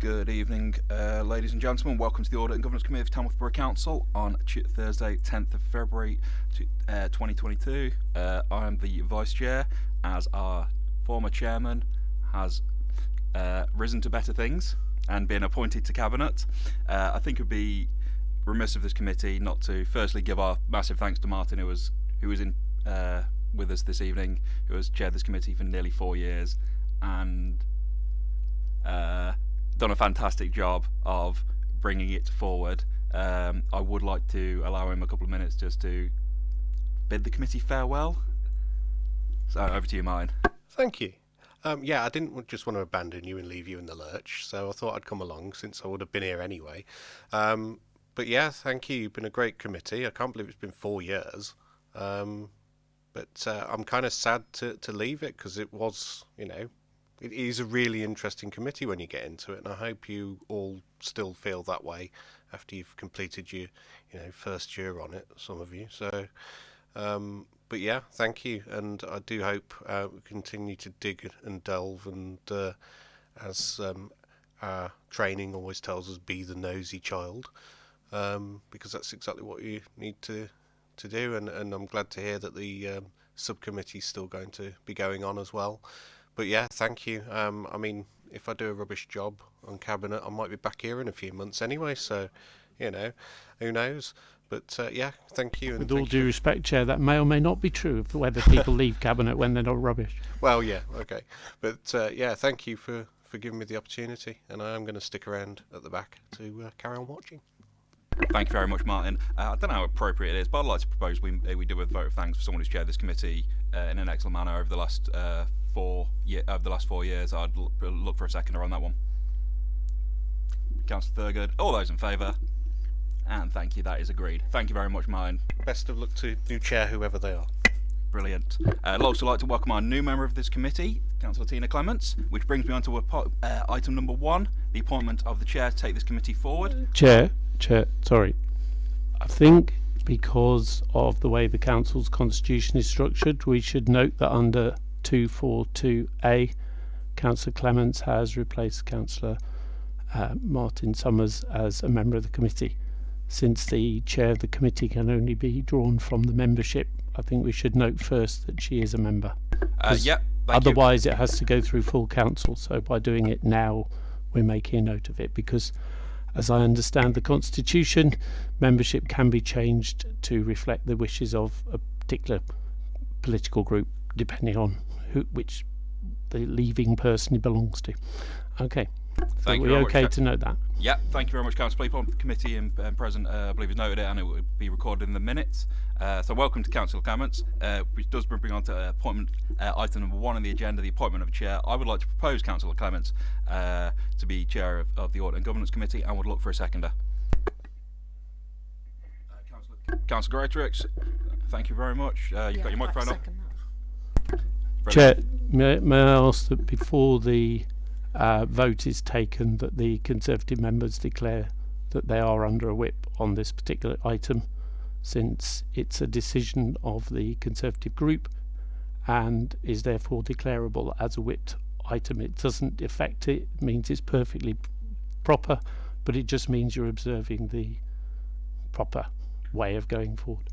Good evening, uh, ladies and gentlemen. Welcome to the Audit and Governance Committee of Tamworth Borough Council on Thursday, 10th of February uh, 2022. Uh, I am the Vice Chair, as our former Chairman has uh, risen to better things and been appointed to Cabinet. Uh, I think it would be remiss of this committee not to firstly give our massive thanks to Martin, who was who was in uh, with us this evening, who has chaired this committee for nearly four years and uh, done a fantastic job of bringing it forward. Um, I would like to allow him a couple of minutes just to bid the committee farewell. So over to you, mine. Thank you. Um, yeah, I didn't just want to abandon you and leave you in the lurch, so I thought I'd come along since I would have been here anyway. Um, but yeah, thank you. You've been a great committee. I can't believe it's been four years. Um, but uh, I'm kind of sad to, to leave it because it was, you know, it is a really interesting committee when you get into it, and I hope you all still feel that way after you've completed your, you know, first year on it. Some of you, so. Um, but yeah, thank you, and I do hope uh, we continue to dig and delve, and uh, as um, our training always tells us, be the nosy child, um, because that's exactly what you need to to do. And, and I'm glad to hear that the um, subcommittee is still going to be going on as well but yeah, thank you. Um, I mean, if I do a rubbish job on cabinet, I might be back here in a few months anyway. So, you know, who knows? But uh, yeah, thank you. With all due respect, Chair, that may or may not be true of whether people leave cabinet when they're not rubbish. Well, yeah, okay, but uh, yeah, thank you for for giving me the opportunity, and I am going to stick around at the back to uh, carry on watching. Thank you very much, Martin. Uh, I don't know how appropriate it is, but I'd like to propose we we do a vote of thanks for someone who's chaired this committee uh, in an excellent manner over the last uh, four year, over the last four years. I'd look for a seconder on that one. Councillor Thurgood, all those in favour? And thank you, that is agreed. Thank you very much, mine. Best of luck to new chair, whoever they are. Brilliant. Uh, I'd also like to welcome our new member of this committee, Councillor Tina Clements, which brings me on to uh, item number one, the appointment of the chair to take this committee forward. Chair, chair, sorry. I think because of the way the council's constitution is structured, we should note that under 242A, Councillor Clements has replaced Councillor uh, Martin Summers as a member of the committee. Since the chair of the committee can only be drawn from the membership, I think we should note first that she is a member. Uh, yep. Otherwise, you. it has to go through full council. So by doing it now, we're making a note of it because, as I understand the constitution, membership can be changed to reflect the wishes of a particular political group, depending on who, which the leaving person belongs to. Okay. Thank so you we okay much. to note that? Yeah, thank you very much, Councillor Peaple. The committee and, and President, uh, I believe, has noted it and it will be recorded in the minutes. Uh, so welcome to Council Clements, uh, which does bring on to uh, appointment uh, item number one on the agenda, the appointment of a chair. I would like to propose Councillor Clements uh, to be chair of, of, the Audit and Governance Committee and would look for a seconder. Councillor Greatrix, thank you very much. you've yeah, got your microphone on. Chair, may, may I ask that before the uh, vote is taken that the Conservative members declare that they are under a whip on this particular item since it's a decision of the Conservative group and is therefore declarable as a whipped item. It doesn't affect it, it means it's perfectly proper, but it just means you're observing the proper way of going forward.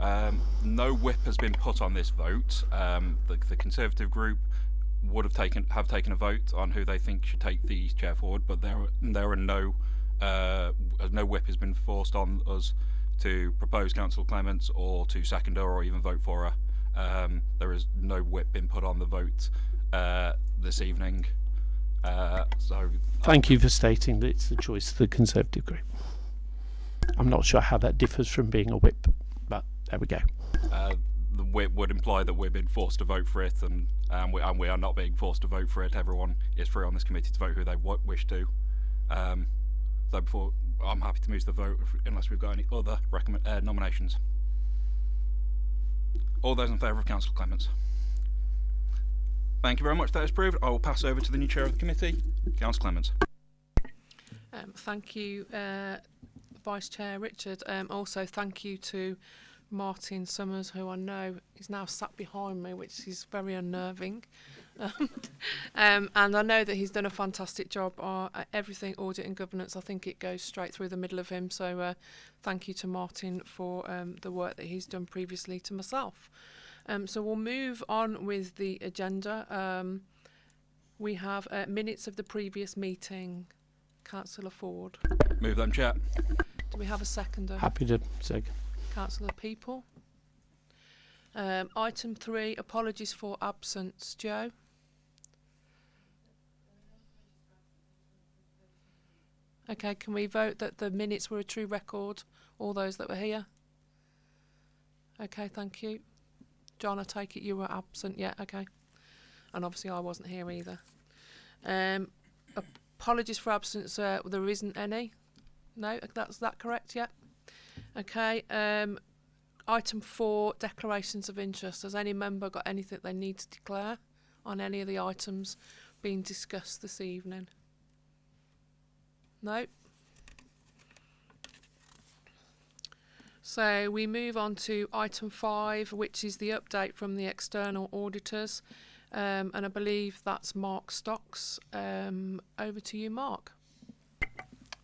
Um, no whip has been put on this vote. Um, the, the Conservative group would have taken have taken a vote on who they think should take the chair forward, but there there are no uh, no whip has been forced on us to propose Council Clements or to second her or even vote for her. Um, there is no whip been put on the vote uh, this evening. Uh, so thank you for stating that it's the choice of the Conservative group. I'm not sure how that differs from being a whip, but there we go. Uh, the whip would imply that we're being forced to vote for it, and and we, and we are not being forced to vote for it. Everyone is free on this committee to vote who they wish to. Um, so before, I'm happy to move to the vote unless we've got any other recommend, uh, nominations. All those in favour of Councillor Clements. Thank you very much. That is approved. I will pass over to the new chair of the committee, Councillor Clements. Um, thank you, uh, Vice Chair Richard. Um, also, thank you to Martin Summers, who I know is now sat behind me, which is very unnerving. um, and I know that he's done a fantastic job on uh, everything audit and governance. I think it goes straight through the middle of him. So uh, thank you to Martin for um, the work that he's done previously to myself. Um, so we'll move on with the agenda. Um, we have uh, minutes of the previous meeting. Councillor Ford. Move them, Chair. Do we have a seconder? Happy to second. Councillor Peaple. Um, item three, apologies for absence. Joe? Okay, can we vote that the minutes were a true record, all those that were here? Okay, thank you. John, I take it you were absent, yeah, okay. And obviously I wasn't here either. Um, apologies for absence, uh, there isn't any. No, that's that correct, yeah? Okay, um, item four, declarations of interest. Has any member got anything they need to declare on any of the items being discussed this evening? No. So we move on to item five, which is the update from the external auditors. Um, and I believe that's Mark Stocks. Um, over to you, Mark.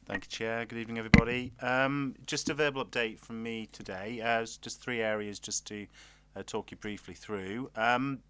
Thank you, Chair. Good evening, everybody. Um, just a verbal update from me today. Uh, just three areas just to uh, talk you briefly through. Um,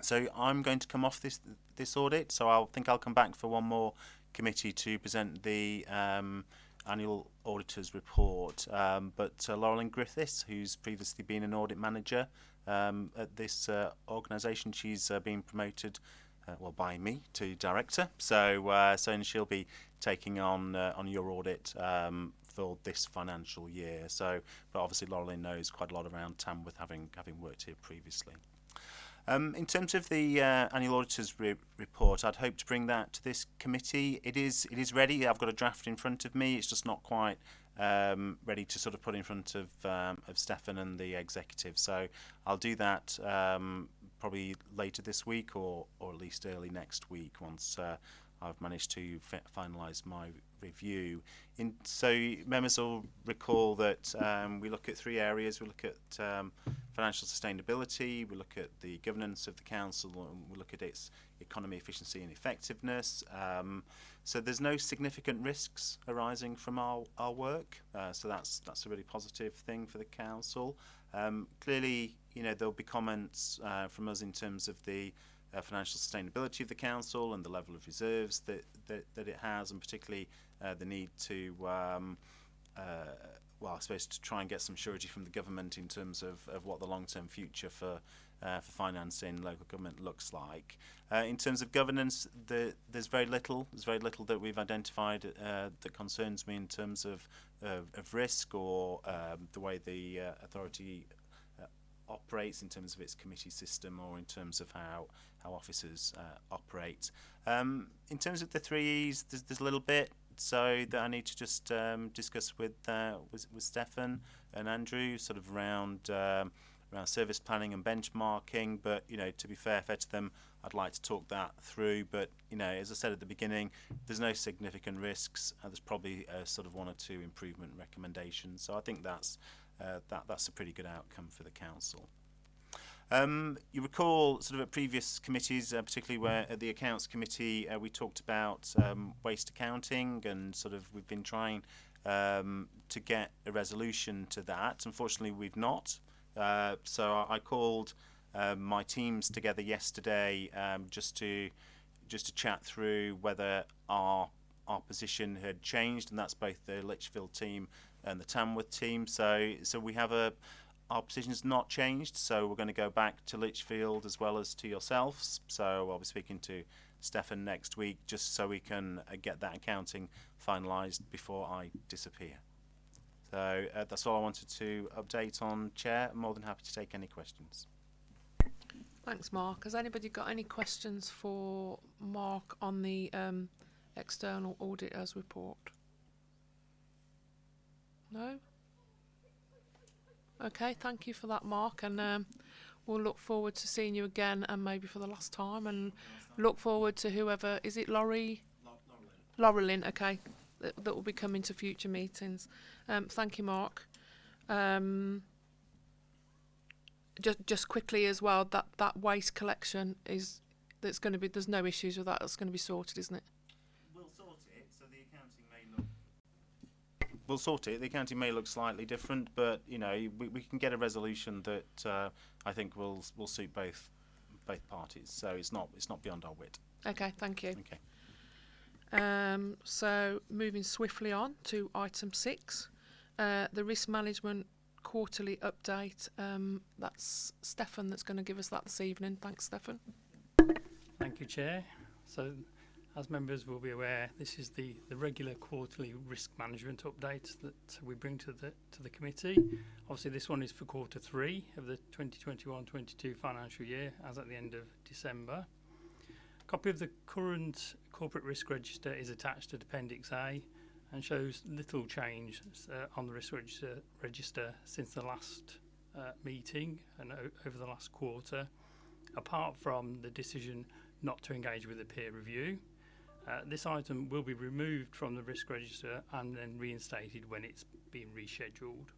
so I'm going to come off this this audit. So I think I'll come back for one more committee to present the um, annual auditor's report. Um, but uh, Laurelyn Griffiths, who's previously been an audit manager um, at this uh, organisation, she's uh, been promoted. Uh, well, by me to director, so uh, so and she'll be taking on uh, on your audit um, for this financial year. So, but obviously Laurelyn knows quite a lot around Tamworth, having having worked here previously. Um, in terms of the uh, annual auditor's re report, I'd hope to bring that to this committee. It is it is ready. I've got a draft in front of me. It's just not quite um, ready to sort of put in front of um, of Stefan and the executive. So I'll do that um, probably later this week or or at least early next week once uh, I've managed to finalise my review. In, so members will recall that um, we look at three areas. We look at um, financial sustainability, we look at the governance of the council, and we look at its economy, efficiency and effectiveness. Um, so there's no significant risks arising from our, our work. Uh, so that's that's a really positive thing for the council. Um, clearly, you know, there'll be comments uh, from us in terms of the uh, financial sustainability of the council and the level of reserves that, that, that it has, and particularly uh, the need to, um, uh, well, I suppose to try and get some surety from the government in terms of, of what the long-term future for uh, for financing local government looks like. Uh, in terms of governance, the, there's very little. There's very little that we've identified uh, that concerns me in terms of of, risk or um, the way the uh, authority uh, operates in terms of its committee system or in terms of how how officers uh, operate. Um, in terms of the three E's, there's, there's a little bit so that I need to just um, discuss with, with with Stefan and Andrew, sort of around um, around service planning and benchmarking. But you know, to be fair, fair to them, I'd like to talk that through. But you know, as I said at the beginning, there's no significant risks. Uh, there's probably a sort of one or two improvement recommendations. So I think that's uh, that that's a pretty good outcome for the council. Um, you recall sort of at previous committees, uh, particularly where at the accounts committee uh, we talked about um, waste accounting and sort of we've been trying um, to get a resolution to that. Unfortunately, we've not. Uh, so I called um, my teams together yesterday um, just to just to chat through whether our our position had changed, and that's both the Lichfield team and the Tamworth team. So so we have a our position's not changed, so we're going to go back to Lichfield as well as to yourselves. So I'll be speaking to Stefan next week just so we can uh, get that accounting finalised before I disappear. So uh, that's all I wanted to update on, Chair. I'm more than happy to take any questions. Thanks, Mark. Has anybody got any questions for Mark on the um, external auditors report? No? Okay, thank you for that, Mark, and um, we'll look forward to seeing you again, and maybe for the last time, and look forward to whoever is it, Laurie, Laurelyn. Okay, that, that will be coming to future meetings. Um, thank you, Mark. Um, just just quickly as well, that that waste collection is That's going to be. There's no issues with that. That's going to be sorted, isn't it? We'll sort it. So the accounting may look. We'll sort it. The accounting may look slightly different, but you know we, we can get a resolution that uh, I think will will suit both both parties. So it's not it's not beyond our wit. Okay, thank you. Okay. Um, so moving swiftly on to item six, uh, the risk management quarterly update. Um, that's Stefan that's going to give us that this evening. Thanks, Stefan. Thank you, Chair. So, as members will be aware, this is the, the regular quarterly risk management update that we bring to the to the committee. Obviously, this one is for quarter three of the 2021-22 financial year, as at the end of December. Copy of the current corporate risk register is attached to Appendix A and shows little change uh, on the risk register, register since the last uh, meeting and over the last quarter, apart from the decision not to engage with a peer review. Uh, this item will be removed from the risk register and then reinstated when it's been rescheduled.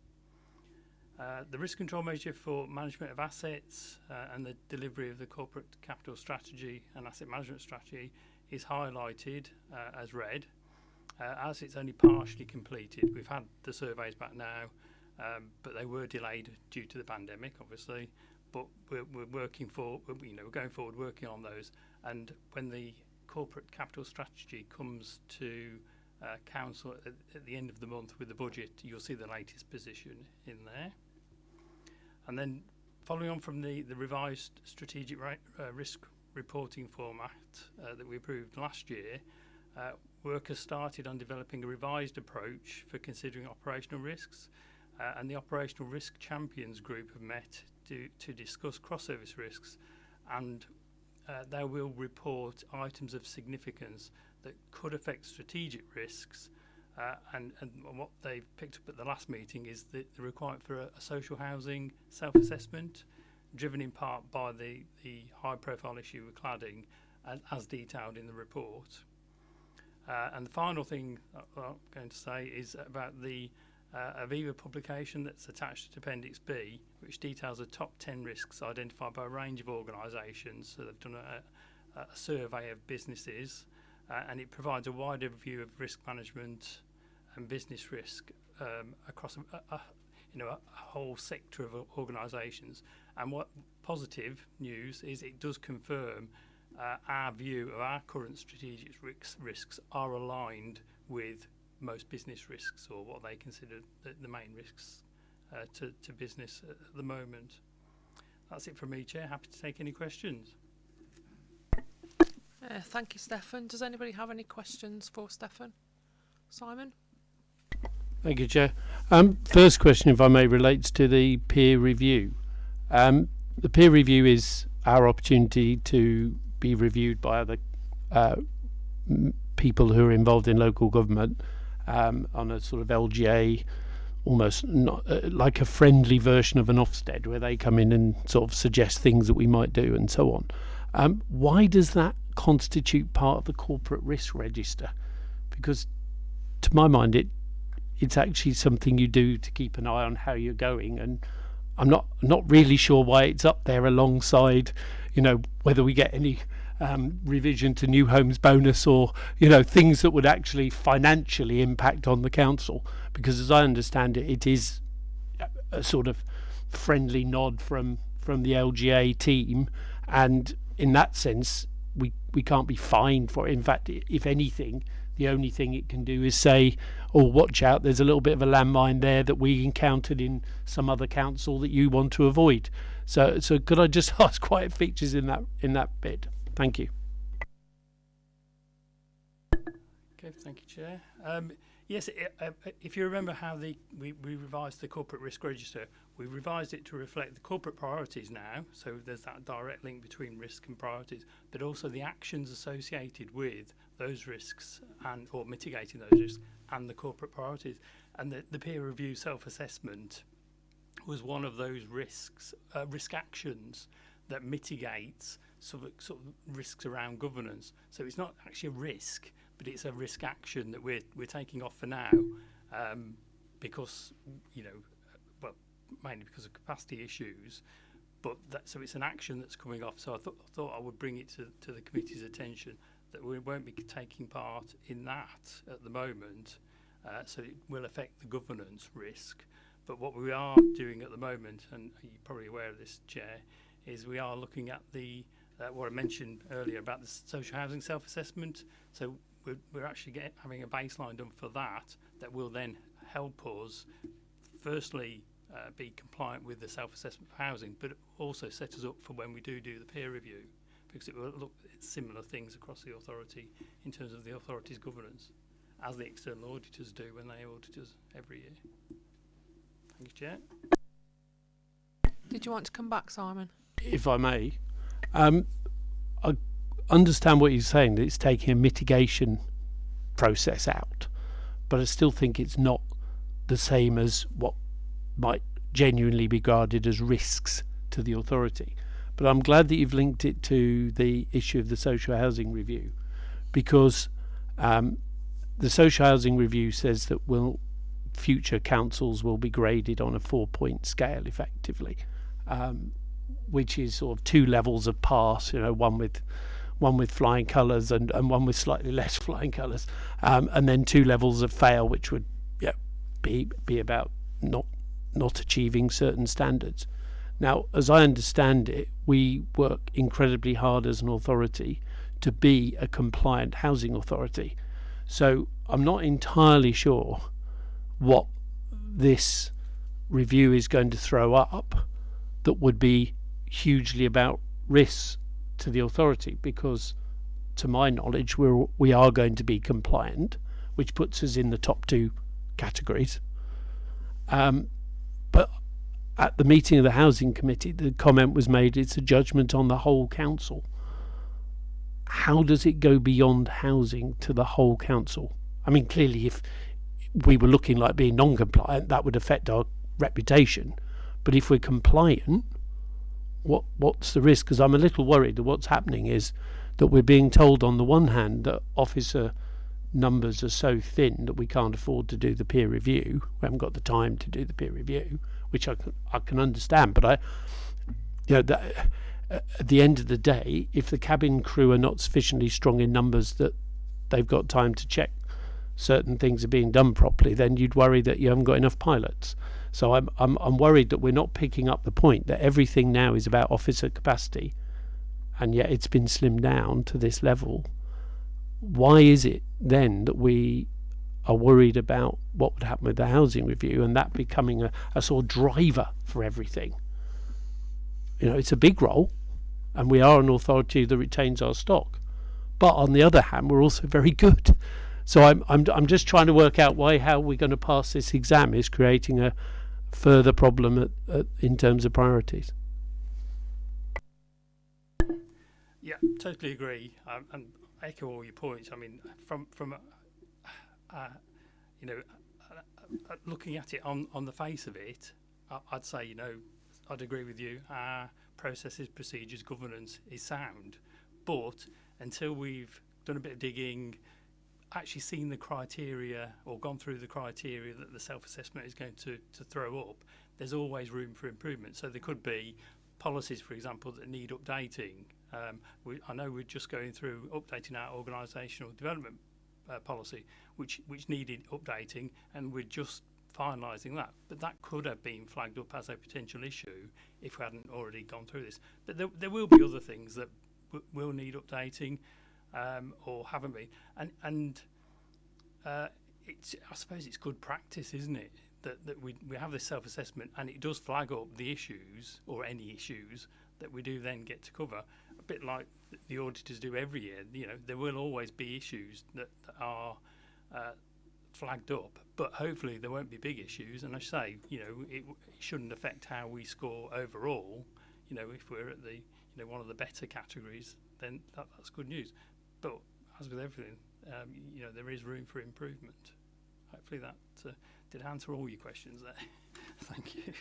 Uh, the risk control measure for management of assets uh, and the delivery of the corporate capital strategy and asset management strategy is highlighted uh, as red. Uh, as it's only partially completed, we've had the surveys back now, um, but they were delayed due to the pandemic, obviously. But we're, we're working for, you know, we're going forward working on those. And when the corporate capital strategy comes to uh, council at, at the end of the month with the budget, you'll see the latest position in there. And then following on from the, the revised strategic right, uh, risk reporting format uh, that we approved last year, uh, work has started on developing a revised approach for considering operational risks. Uh, and the Operational Risk Champions group have met to, to discuss cross-service risks and uh, they will report items of significance that could affect strategic risks uh, and, and what they've picked up at the last meeting is the, the requirement for a, a social housing self-assessment driven in part by the, the high profile issue with cladding and as detailed in the report. Uh, and the final thing I'm going to say is about the uh, Aviva publication that's attached to Appendix B, which details the top 10 risks identified by a range of organisations. So they've done a, a survey of businesses uh, and it provides a wider view of risk management and business risk um, across a, a, you know, a, whole sector of organisations. And what positive news is it does confirm uh, our view of our current strategic risks, risks are aligned with most business risks or what they consider the, the main risks uh, to, to business at the moment. That's it from me, Chair. Happy to take any questions. Uh, thank you, Stefan. Does anybody have any questions for Stefan? Simon? Thank you, Chair. Um, first question, if I may, relates to the peer review. Um, the peer review is our opportunity to be reviewed by other uh, people who are involved in local government um, on a sort of LGA, almost not uh, like a friendly version of an Ofsted, where they come in and sort of suggest things that we might do and so on. Um, why does that constitute part of the corporate risk register? Because, to my mind, it it's actually something you do to keep an eye on how you're going and I'm not not really sure why it's up there alongside you know whether we get any um, revision to new homes bonus or you know things that would actually financially impact on the council. Because as I understand it it is a- sort of friendly nod from from the LGA team and in that sense we we can't be fined for it. In fact if anything the only thing it can do is say oh watch out there's a little bit of a landmine there that we encountered in some other council that you want to avoid so so could i just ask it features in that in that bit thank you Okay, thank you, Chair. Um, yes, i uh, if you remember how the we, we revised the corporate risk register, we revised it to reflect the corporate priorities now. So there's that direct link between risk and priorities, but also the actions associated with those risks and or mitigating those risks and the corporate priorities. And the, the peer review self-assessment was one of those risks, uh, risk actions that mitigates sort of, sort of risks around governance. So it's not actually a risk, but it's a risk action that we're we're taking off for now, um, because you know, well, mainly because of capacity issues. but that, so it's an action that's coming off. So I thought thought I would bring it to, to the committee's attention that we won't be taking part in that at the moment. Uh, so it will affect the governance risk. But what we are doing at the moment, and you're probably aware of this, Chair, is we are looking at the uh, what I mentioned earlier about the social housing self-assessment. So we're, we're actually get, having a baseline done for that that will then help us, firstly, uh, be compliant with the self-assessment for housing, but also set us up for when we do do the peer review, because it will look at similar things across the authority in terms of the authority's governance, as the external auditors do when they audit us every year. Thank you, Chair. Did you want to come back, Simon? if I may, um, I understand what you're saying that it's taking a mitigation process out, but I still think it's not the same as what might genuinely be regarded as risks to the authority. But I'm glad that you've linked it to the issue of the social housing review, because um, the social housing review says that will future councils will be graded on a four-point scale, effectively. Um, which is sort of two levels of pass. You know, one with one with flying colours and, and one with slightly less flying colours, um, and then two levels of fail, which would yeah, be be about not not achieving certain standards. Now, as I understand it, we work incredibly hard as an authority to be a compliant housing authority. So I'm not entirely sure what this review is going to throw up that would be hugely about risks to the authority because to my knowledge we're we are going to be compliant which puts us in the top two categories. Um, but at the meeting of the housing committee the comment was made it's a judgment on the whole council how does it go beyond housing to the whole council i mean clearly if we were looking like being non-compliant that would affect our reputation but if we're compliant what what's the risk? Because I'm a little worried that what's happening is that we're being told on the one hand that officer numbers are so thin that we can't afford to do the peer review. We haven't got the time to do the peer review, which I can, I can understand. But I, you know, that, at the end of the day, if the cabin crew are not sufficiently strong in numbers that they've got time to check certain things are being done properly, then you'd worry that you haven't got enough pilots. So I'm, I'm, I'm worried that we're not picking up the point that everything now is about officer capacity, and yet it's been slimmed down to this level. Why is it then that we are worried about what would happen with the housing review and that becoming a, a sort of driver for everything? You know, it's a big role, and we are an authority that retains our stock. But on the other hand, we're also very good. So I'm, I'm, I'm just trying to work out why how we're going to pass this exam is creating a, further problem at, at, in terms of priorities. Yeah, totally agree, um, and echo all your points. I mean, from from uh, you know, uh, uh, looking at it on on the face of it, I'd say you know, I'd agree with you. Our processes, procedures, governance is sound. But until we've done a bit of digging, actually seen the criteria or gone through the criteria that the self-assessment is going to, to throw up, there's always room for improvement. So there could be policies, for example, that need updating. Um, we, I know we're just going through updating our organisational development uh, policy, which, which needed updating, and we're just finalising that. But that could have been flagged up as a potential issue if we hadn't already gone through this. But there, there will be other things that will need updating um, or haven't been. And and uh, it's I suppose it's good practice, isn't it? That that we we have this self assessment and it does flag up the issues or any issues that we do then get to cover. A bit like the auditors do every year. You know, there will always be issues that, that are uh, flagged up, but hopefully there won't be big issues. And I say, you know, it, it shouldn't affect how we score overall. You know, if we're at the you know one of the better categories, then that, that's good news. But as with everything, um, you know, there is room for improvement. Hopefully that uh, did answer all your questions there. Thank you.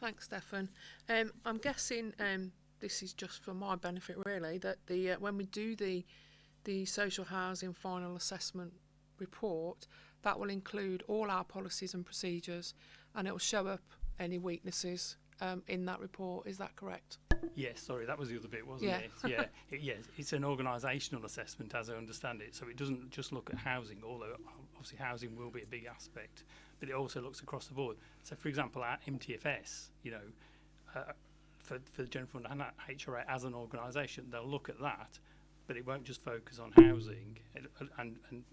Thanks, Stefan. Um, I'm guessing um, this is just for my benefit, really, that the uh, when we do the the social housing final assessment report, that will include all our policies and procedures, and it will show up any weaknesses um, in that report. Is that correct? Yes, sorry, that was the other bit, wasn't Yeah. it? Yeah, it, yes, it's an organisational assessment as I understand it. So it doesn't just look at housing, although obviously housing will be a big aspect, but it also looks across the board. So, for example, our MTFS, you know, uh, for, for the General Fund and HRA as an organisation, they'll look at that, but it won't just focus on housing it, and, and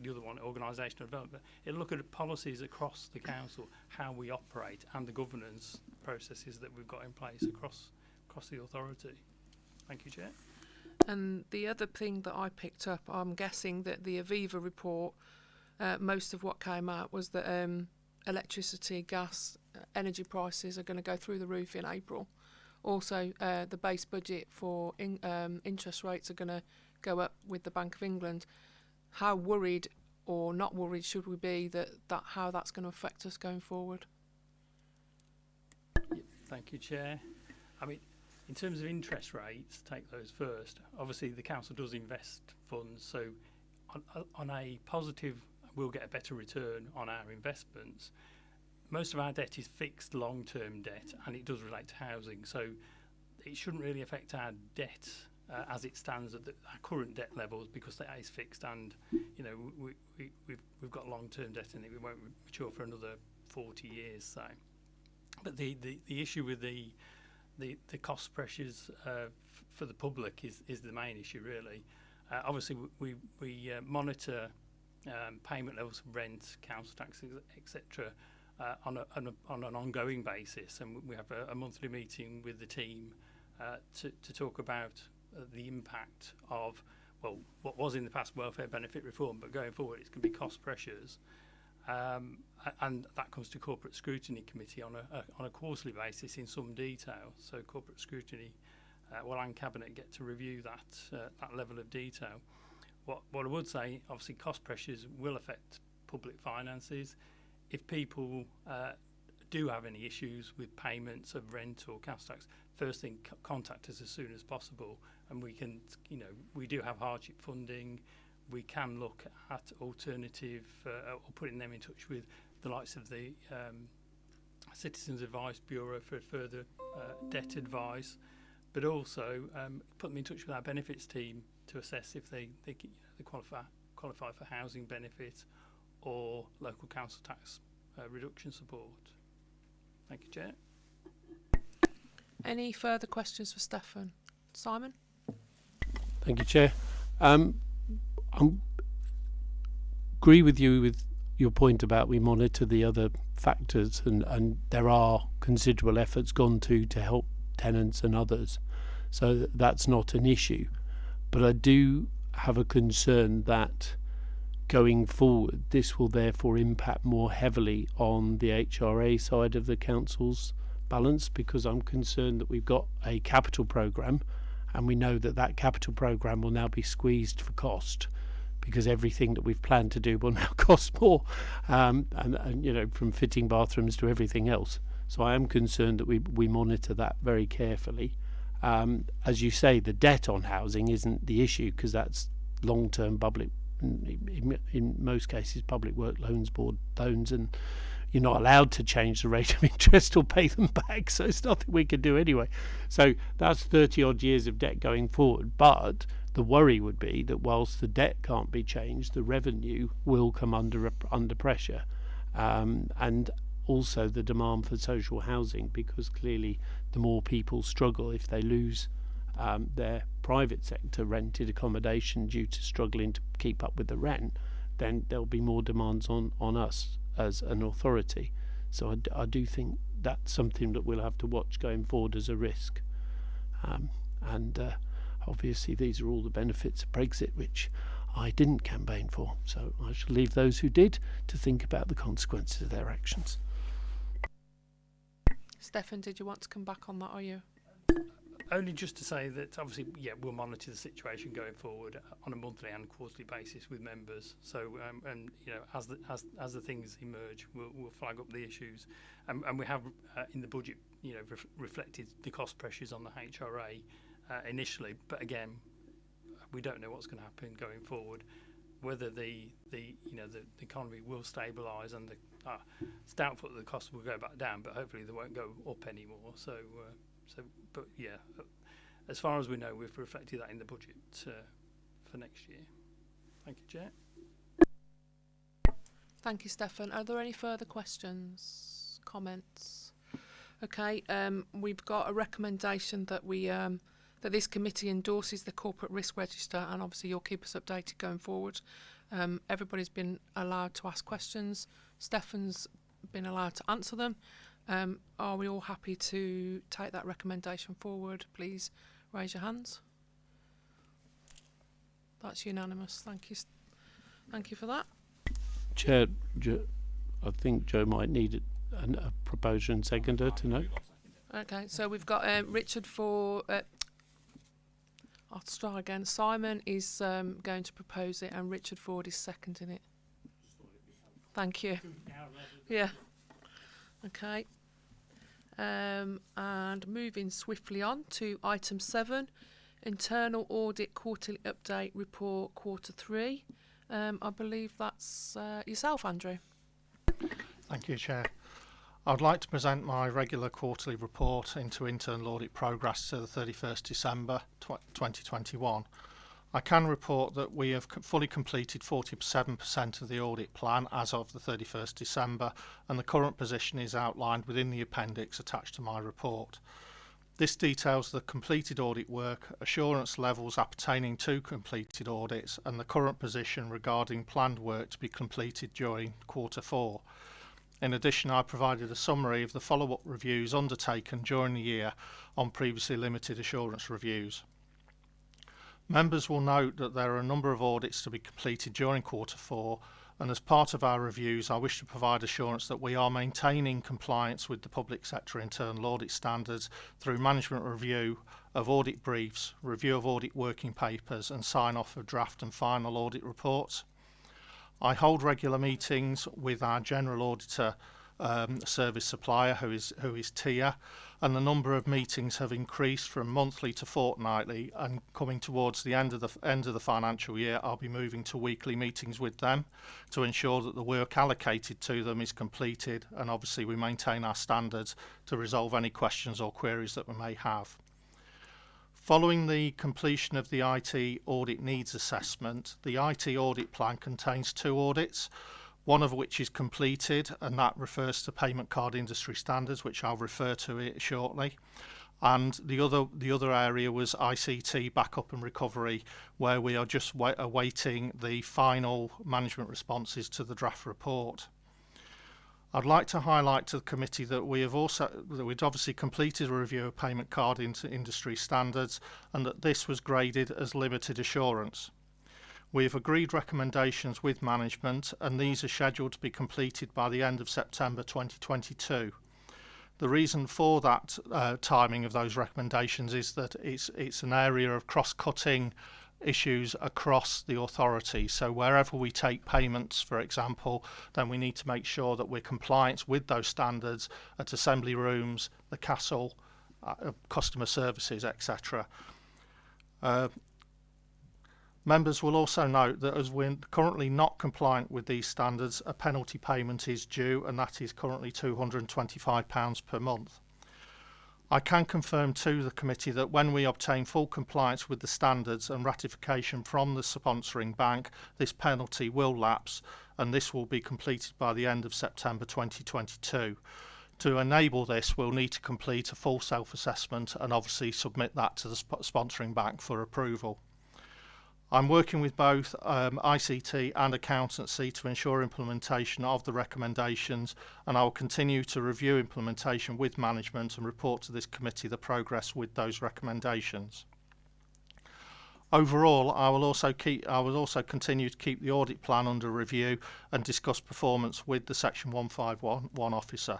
the other one, organisational development. It'll look at policies across the council, how we operate, and the governance processes that we've got in place across across the authority. Thank you, Chair. And the other thing that I picked up, I'm guessing that the Aviva report, uh, most of what came out was that um, electricity, gas, uh, energy prices are going to go through the roof in April. Also, uh, the base budget for in, um, interest rates are going to go up with the Bank of England. How worried or not worried should we be that, that how that's going to affect us going forward? Thank you, Chair. I mean, in terms of interest rates, take those first. Obviously, the council does invest funds, so on, on a positive, we'll get a better return on our investments. Most of our debt is fixed long-term debt, and it does relate to housing, so it shouldn't really affect our debt uh, as it stands at the, our current debt levels because that is fixed and you know we, we, we've, we've got long-term debt in it we won't mature for another 40 years so. But the, the, the issue with the the, the cost pressures uh, for the public is, is the main issue really. Uh, obviously we, we uh, monitor um, payment levels of rent council taxes etc uh, on, a, on, a, on an ongoing basis and we have a, a monthly meeting with the team uh, to, to talk about Uh, the impact of, well, what was in the past welfare benefit reform, but going forward it's going to be cost pressures. Um, and that comes to Corporate Scrutiny Committee on a, a, on a quarterly basis in some detail. So Corporate Scrutiny uh, well and Cabinet get to review that, uh, that level of detail. What, what I would say, obviously cost pressures will affect public finances. If people uh, do have any issues with payments of rent or council tax, first thing contact us as soon as possible, and we can, you know, we do have hardship funding we can look at alternative uh, or putting them in touch with the likes of the um, Citizens Advice Bureau for further uh, debt advice, but also um, put them in touch with our benefits team to assess if they they, you know, they qualify qualify for housing benefit or local council tax uh, reduction support. Thank you, Chair. Any further questions for Stefan? Simon? Thank you, Chair. Um, I agree with you with your point about we monitor the other factors, and, and there are considerable efforts gone to to help tenants and others. So that's not an issue. But I do have a concern that going forward, this will therefore impact more heavily on the HRA side of the council's balance because I'm concerned that we've got a capital programme and we know that that capital program will now be squeezed for cost because everything that we've planned to do will now cost more um, and, and you know from fitting bathrooms to everything else. So I am concerned that we we monitor that very carefully. Um, as you say the debt on housing isn't the issue because that's long-term public in, in, most cases public work loans board loans and you're not allowed to change the rate of interest or pay them back so it's nothing we can do anyway so that's 30 odd years of debt going forward. But the worry would be that whilst the debt can't be changed, the revenue will come under under pressure, um, and also the demand for social housing because clearly the more people struggle if they lose um, their private sector rented accommodation due to struggling to keep up with the rent, then there'll be more demands on on us as an authority. So I, do think that's something that we'll have to watch going forward as a risk. Um, and uh, obviously, these are all the benefits of Brexit, which I didn't campaign for. So I shall leave those who did to think about the consequences of their actions. Stefan, did you want to come back on that, are you? Only just to say that obviously, yeah, we'll monitor the situation going forward on a monthly and quarterly basis with members. So, um, and you know, as the as as the things emerge, we'll, we'll flag up the issues, and we have uh, in the budget, you know, ref- reflected the cost pressures on the HRA uh, initially. But again, we don't know what's going to happen going forward. whether the the you know the, the economy will stabilise and the uh, it's doubtful that the costs will go back down, but hopefully they won't go up anymore. So uh, So, but yeah, as far as we know, we've reflected that in the budget uh, for next year. Thank you, Jack. Thank you, Stefan. Are there any further questions, comments? Okay, um, we've got a recommendation that we um, that this committee endorses the corporate risk register, and obviously you'll keep us updated going forward. Um, everybody's been allowed to ask questions. Stefan's been allowed to answer them. Um, are we all happy to take that recommendation forward? Please raise your hands. That's unanimous. Thank you. Thank you for that. Chair, jo, I think Joe might need a, an- a proposer and seconder to know. Okay, so we've got um, Richard for. Uh, I'll try again. Simon is um, going to propose it, and Richard Ford is seconding it. Thank you. Yeah. Okay. Um, and moving swiftly on to item seven, internal audit quarterly update report quarter three. Um, I believe that's uh, yourself, Andrew. Thank you, Chair. I'd like to present my regular quarterly report into internal audit progress to the 31st December 2021. I can report that we have fully completed 47% of the audit plan as of the 31st December and the current position is outlined within the appendix attached to my report. This details the completed audit work, assurance levels appertaining to completed audits and the current position regarding planned work to be completed during quarter four. In addition, I provided a summary of the follow-up reviews undertaken during the year on previously limited assurance reviews. Members will note that there are a number of audits to be completed during quarter four and as part of our reviews I wish to provide assurance that we are maintaining compliance with the public sector internal audit standards through management review of audit briefs, review of audit working papers and sign off of draft and final audit reports. I hold regular meetings with our general auditor um, service supplier, who is who is TIA, and the number of meetings have increased from monthly to fortnightly. And coming towards the end of the end of the financial year, I'll be moving to weekly meetings with them to ensure that the work allocated to them is completed, and obviously we maintain our standards to resolve any questions or queries that we may have. Following the completion of the IT audit needs assessment, the IT audit plan contains two audits, one of which is completed and that refers to payment card industry standards, which I'll refer to it shortly. And the other the other area was ICT backup and recovery, where we are just wa- awaiting the final management responses to the draft report. I'd like to highlight to the committee that we have also that we'd obviously completed a review of payment card industry standards and that this was graded as limited assurance. We have agreed recommendations with management and these are scheduled to be completed by the end of September 2022. The reason for that uh, timing of those recommendations is that it's it's an area of cross-cutting issues across the authority. So wherever we take payments, for example, then we need to make sure that we're compliant with those standards at assembly rooms, the castle, uh, customer services, etc. Uh, Members will also note that as we're currently not compliant with these standards, a penalty payment is due and that is currently £225 per month. I can confirm to the committee that when we obtain full compliance with the standards and ratification from the sponsoring bank, this penalty will lapse and this will be completed by the end of September 2022. To enable this, we'll need to complete a full self-assessment and obviously submit that to the sp sponsoring bank for approval. I'm working with both um, ICT and accountancy to ensure implementation of the recommendations and I will continue to review implementation with management and report to this committee the progress with those recommendations. Overall, I will also keep I will also continue to keep the audit plan under review and discuss performance with the section 151 officer.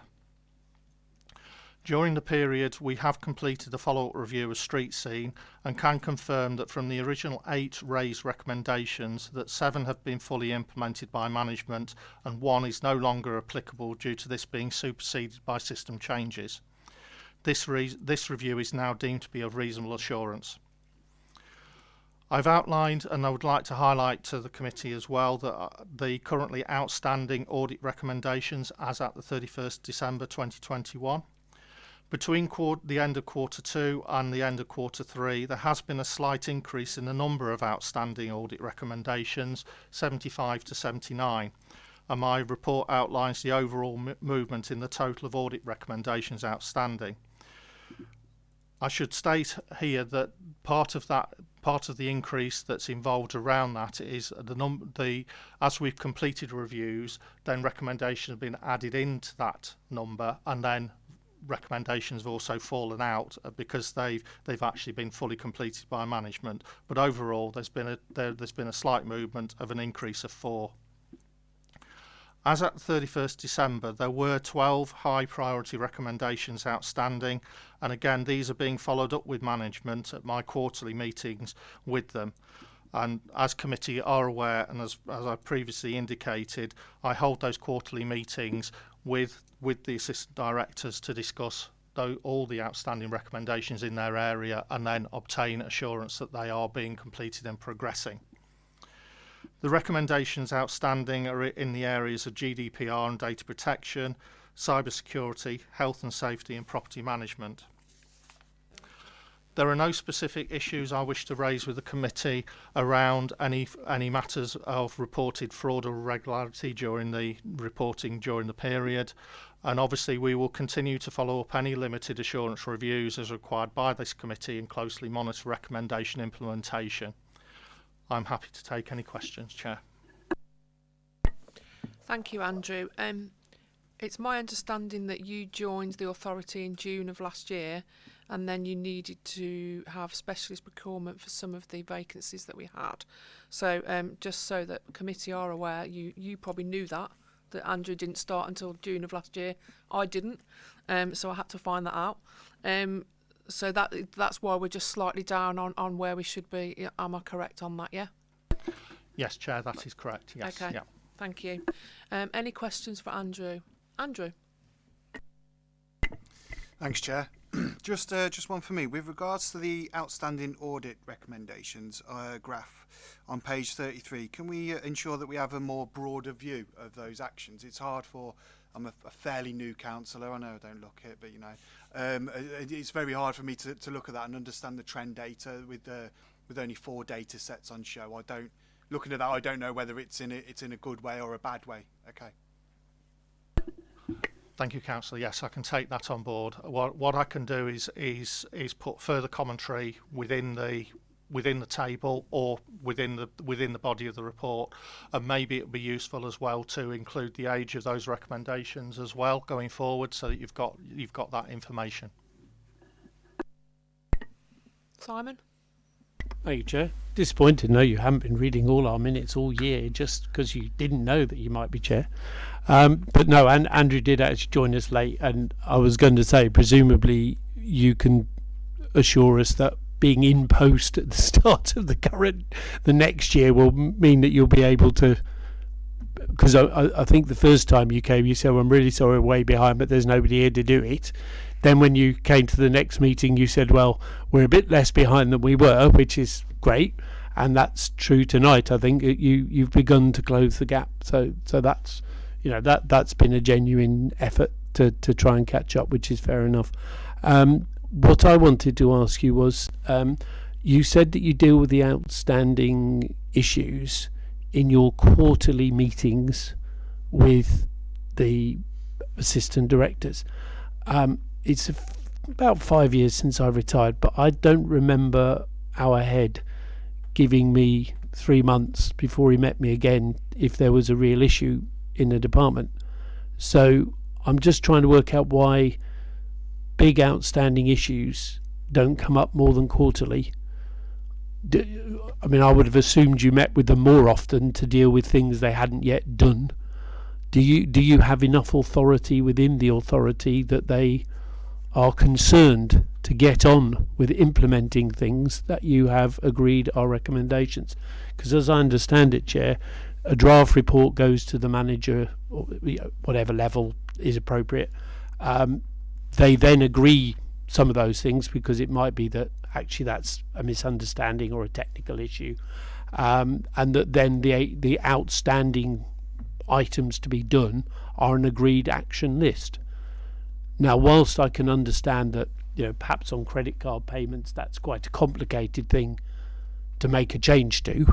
During the period, we have completed a follow-up review of street scene and can confirm that from the original eight raised recommendations that seven have been fully implemented by management and one is no longer applicable due to this being superseded by system changes. This, re this review is now deemed to be of reasonable assurance. I've outlined and I would like to highlight to the committee as well that uh, the currently outstanding audit recommendations as at the 31st December 2021 between the end of quarter two and the end of quarter three, there has been a slight increase in the number of outstanding audit recommendations, 75 to 79. And my report outlines the overall movement in the total of audit recommendations outstanding. I should state here that part of that part of the increase that's involved around that is the number the as we've completed reviews then recommendations have been added into that number and then recommendations have also fallen out uh, because they've they've actually been fully completed by management. But overall, there's been a there, there's been a slight movement of an increase of four. As at 31st December, there were 12 high priority recommendations outstanding, and again, these are being followed up with management at my quarterly meetings with them. And as committee are aware, and as, as I previously indicated, I hold those quarterly meetings with with the assistant directors to discuss though all the outstanding recommendations in their area and then obtain assurance that they are being completed and progressing. The recommendations outstanding are in the areas of GDPR and data protection, cybersecurity, health and safety and property management. There are no specific issues I wish to raise with the committee around any any matters of reported fraud or irregularity during the reporting during the period. And obviously we will continue to follow up any limited assurance reviews as required by this committee and closely monitor recommendation implementation. I'm happy to take any questions, Chair. Thank you, Andrew. Um, it's my understanding that you joined the authority in June of last year and then you needed to have specialist procurement for some of the vacancies that we had. So um, just so that committee are aware, you, you probably knew that, that Andrew didn't start until June of last year. I didn't, um, so I had to find that out. Um, so that that's why we're just slightly down on, on where we should be. Am I correct on that, yeah? Yes, Chair, that is correct. Yes. Okay, yeah. thank you. Um, any questions for Andrew? Andrew? Thanks, Chair. just uh, just one for me. With regards to the outstanding audit recommendations uh, graph on page 33, can we uh, ensure that we have a more broader view of those actions? It's hard for I'm a, a fairly new councillor. I know I don't look it, but you know, um, it, it's very hard for me to, to look at that and understand the trend data with uh, with only four data sets on show. I don't looking at that. I don't know whether it's in a, it's in a good way or a bad way. Okay. Thank you, Councillor. Yes, I can take that on board. What what I can do is is is put further commentary within the within the table or within the within the body of the report, and maybe it would be useful as well to include the age of those recommendations as well going forward, so that you've got you've got that information. Simon. Thank you, Chair. Disappointed, no, you haven't been reading all our minutes all year just because you didn't know that you might be Chair. Um, but no, and Andrew did actually join us late, and I was going to say, presumably, you can assure us that being in post at the start of the current, the next year will mean that you'll be able to. Because I, I think the first time you came, you said, well, "I'm really sorry, we're way behind, but there's nobody here to do it." Then when you came to the next meeting, you said, well, we're a bit less behind than we were, which is great. And that's true tonight. I think you, you've begun to close the gap. So, so that's, you know, that, that's been a genuine effort to, to try and catch up, which is fair enough. Um, what I wanted to ask you was, um, you said that you deal with the outstanding issues in your quarterly meetings with the assistant directors. Um, it's about five years since I retired, but I don't remember our head giving me three months before he met me again if there was a real issue in the department. So I'm just trying to work out why big outstanding issues don't come up more than quarterly. I mean, I would have assumed you met with them more often to deal with things they hadn't yet done. Do you do you have enough authority within the authority that they are concerned to get on with implementing things that you have agreed are recommendations. Because as I understand it, Chair, a draft report goes to the manager, or whatever level is appropriate. Um, they then agree some of those things because it might be that actually that's a misunderstanding or a technical issue, um, and that then the the outstanding items to be done are an agreed action list. Now, whilst I can understand that you know perhaps on credit card payments that's quite a complicated thing to make a change to,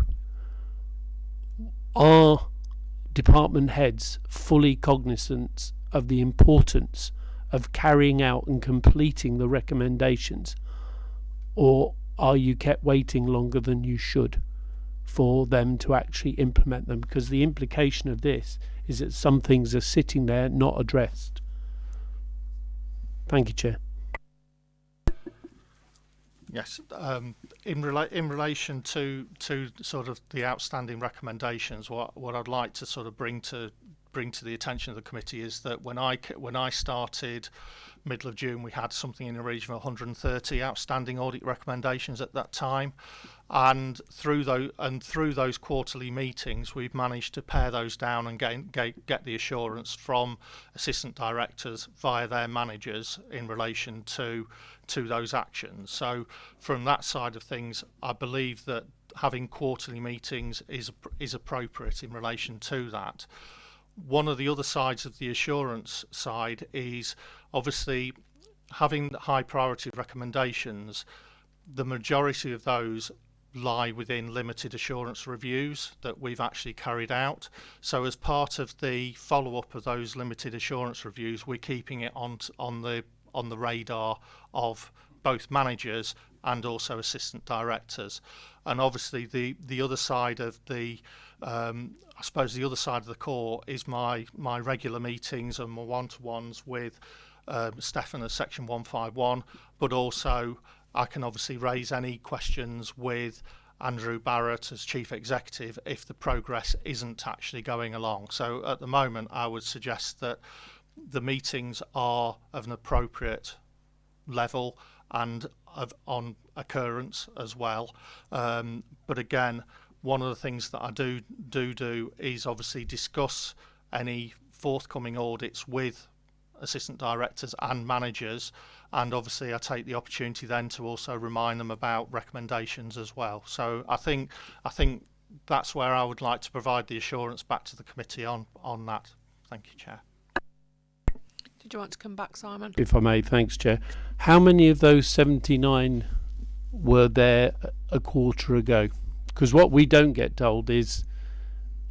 are department heads fully cognizant of the importance of carrying out and completing the recommendations, or are you kept waiting longer than you should for them to actually implement them? Because the implication of this is that some things are sitting there not addressed. Thank you, Chair. Yes, um, in rela- in relation to to sort of the outstanding recommendations, what what I'd like to sort of bring to bring to the attention of the committee is that when I when I started middle of June, we had something in the region of 130 outstanding audit recommendations at that time, and through those and through those quarterly meetings, we've managed to pare those down and get get, get the assurance from assistant directors via their managers in relation to to those actions. So from that side of things, I believe that having quarterly meetings is is appropriate in relation to that one of the other sides of the assurance side is obviously having high priority recommendations. The majority of those lie within limited assurance reviews that we've actually carried out. So as part of the follow up of those limited assurance reviews, we're keeping it on on the on the radar of both managers and also assistant directors. And obviously the the other side of the um, I suppose the other side of the core is my my regular meetings and my one-to-ones with um, Stefan as Section 151, but also I can obviously raise any questions with Andrew Barrett as Chief Executive if the progress isn't actually going along. So at the moment, I would suggest that the meetings are of an appropriate level and of, on occurrence as well. Um, but again, one of the things that I do do do is obviously discuss any forthcoming audits with assistant directors and managers and obviously I take the opportunity then to also remind them about recommendations as well. So I think I think that's where I would like to provide the assurance back to the committee on on that. Thank you chair. Did you want to come back Simon? If I may thanks chair. How many of those 79 were there a quarter ago? Because what we don't get told is,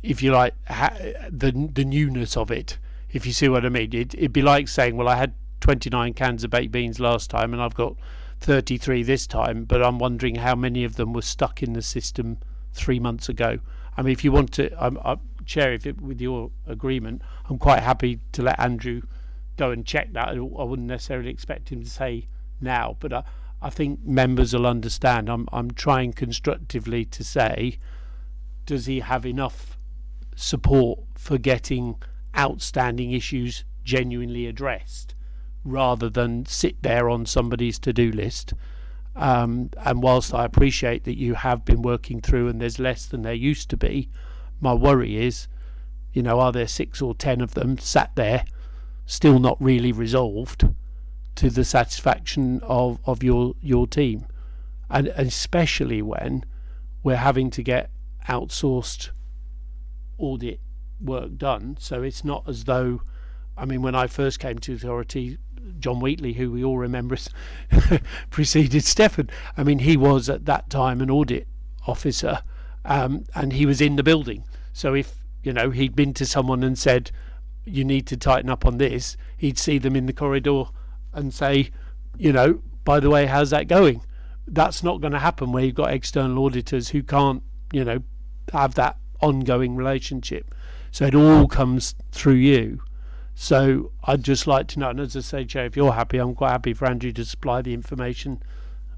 if you like, ha- the the newness of it. If you see what I mean, it, it'd be like saying, well, I had 29 cans of baked beans last time, and I've got 33 this time, but I'm wondering how many of them were stuck in the system three months ago. I mean, if you want to, I'm, I'm chair, if it, with your agreement, I'm quite happy to let Andrew go and check that. I wouldn't necessarily expect him to say now, but I, I think members will understand. I'm I'm trying constructively to say, does he have enough support for getting outstanding issues genuinely addressed, rather than sit there on somebody's to-do list? Um, and whilst I appreciate that you have been working through and there's less than there used to be, my worry is, you know, are there six or ten of them sat there, still not really resolved? to the satisfaction of, of your your team, and especially when we're having to get outsourced audit work done. So it's not as though, I mean, when I first came to authority, John Wheatley, who we all remember preceded Stefan. I mean, he was at that time an audit officer, um, and he was in the building. So if you know he'd been to someone and said, "You need to tighten up on this," he'd see them in the corridor and say, you know, by the way, how's that going? That's not going to happen where you've got external auditors who can't, you know, have that ongoing relationship. So it all comes through you. So I'd just like to know, and as I say, Chair, if you're happy, I'm quite happy for Andrew to supply the information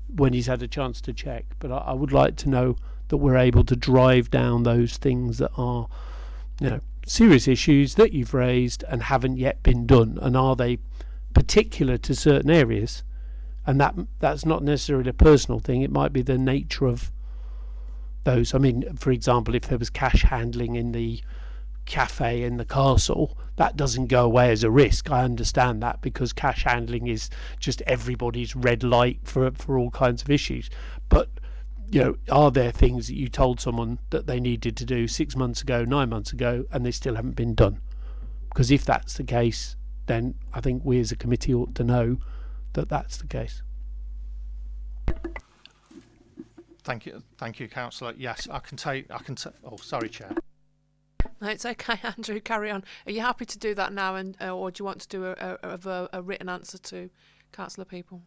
when he's had a chance to check. But I, I would like to know that we're able to drive down those things that are, you know, serious issues that you've raised and haven't yet been done, and are they particular to certain areas, and that that's not necessarily a personal thing. It might be the nature of those. I mean, for example, if there was cash handling in the cafe in the castle, that doesn't go away as a risk. I understand that because cash handling is just everybody's red light for for all kinds of issues. But you know, are there things that you told someone that they needed to do six months ago, nine months ago, and they still haven't been done? Because if that's the case, then I think we as a committee ought to know that that's the case. Thank you, thank you, councillor. Yes, I can take. I can. ta- oh, sorry, chair. It's okay, Andrew. Carry on. Are you happy to do that now, and uh, or do you want to do a, a, a, a written answer to councillor Peaple?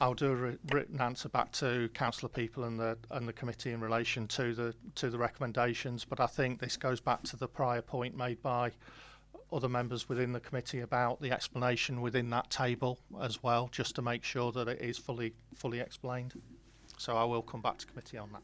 I'll do a written answer back to councillor Peaple and the and the committee in relation to the to the recommendations. But I think this goes back to the prior point made by other members within the committee about the explanation within that table as well, just to make sure that it is fully fully explained. So I will come back to committee on that.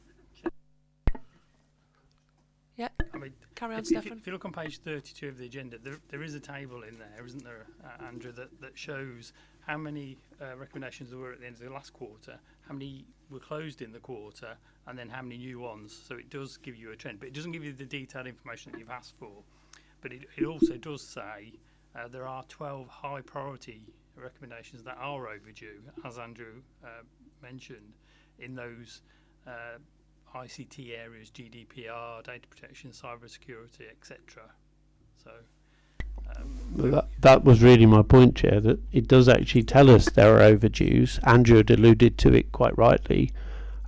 Yeah, I mean, carry on, if, Stefan. if you look on page 32 of the agenda, there, there is a table in there, isn't there, uh, Andrew, that, that shows how many uh, recommendations there were at the end of the last quarter, how many were closed in the quarter, and then how many new ones. So it does give you a trend, but it doesn't give you the detailed information that you've asked for. But it, it also does say uh, there are 12 high priority recommendations that are overdue, as Andrew uh, mentioned, in those uh, ICT areas, GDPR, data protection, cyber security, etc. So, um, That, that was really my point, Chair, that it does actually tell us there are overdues. Andrew had alluded to it quite rightly.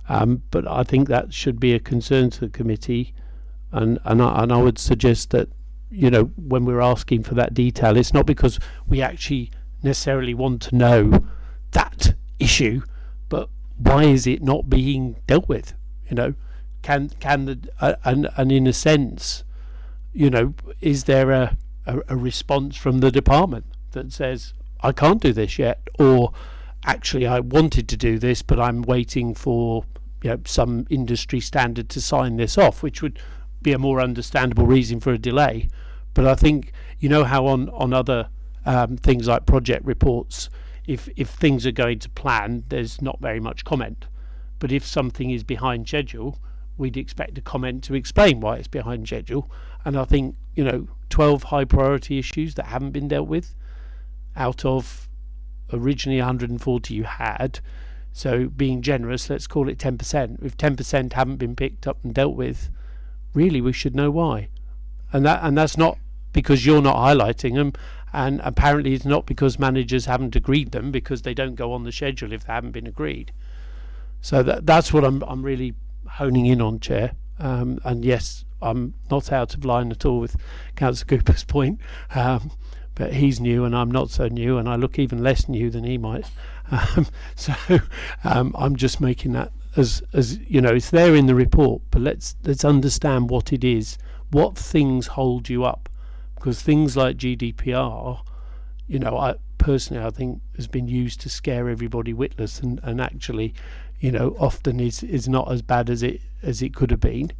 Um, but I think that should be a concern to the committee. And, and, I, and I would suggest that, you know, when we're asking for that detail, it's not because we actually necessarily want to know that issue, but why is it not being dealt with? You know, can can the uh, and and in a sense, you know, is there a, a a response from the department that says I can't do this yet, or actually I wanted to do this, but I'm waiting for you know some industry standard to sign this off, which would be a more understandable reason for a delay. But I think you know how on on other um, things like project reports, if if things are going to plan, there's not very much comment. But if something is behind schedule, we'd expect a comment to explain why it's behind schedule. And I think you know 12 high priority issues that haven't been dealt with out of originally 140 you had. So being generous, let's call it 10%. If 10% haven't been picked up and dealt with, really we should know why. And that and that's not because you're not highlighting them and apparently it's not because managers haven't agreed them because they don't go on the schedule if they haven't been agreed. So that that's what I'm I'm really honing in on, Chair. Um, and yes, I'm not out of line at all with Councillor Cooper's point. Um, but he's new and I'm not so new, and I look even less new than he might. Um, so um, I'm just making that as as you know, it's there in the report, but let's let's understand what it is, what things hold you up, because things like GDPR, you know, I personally I think has been used to scare everybody witless, and and actually, you know, often is is not as bad as it as it could have been.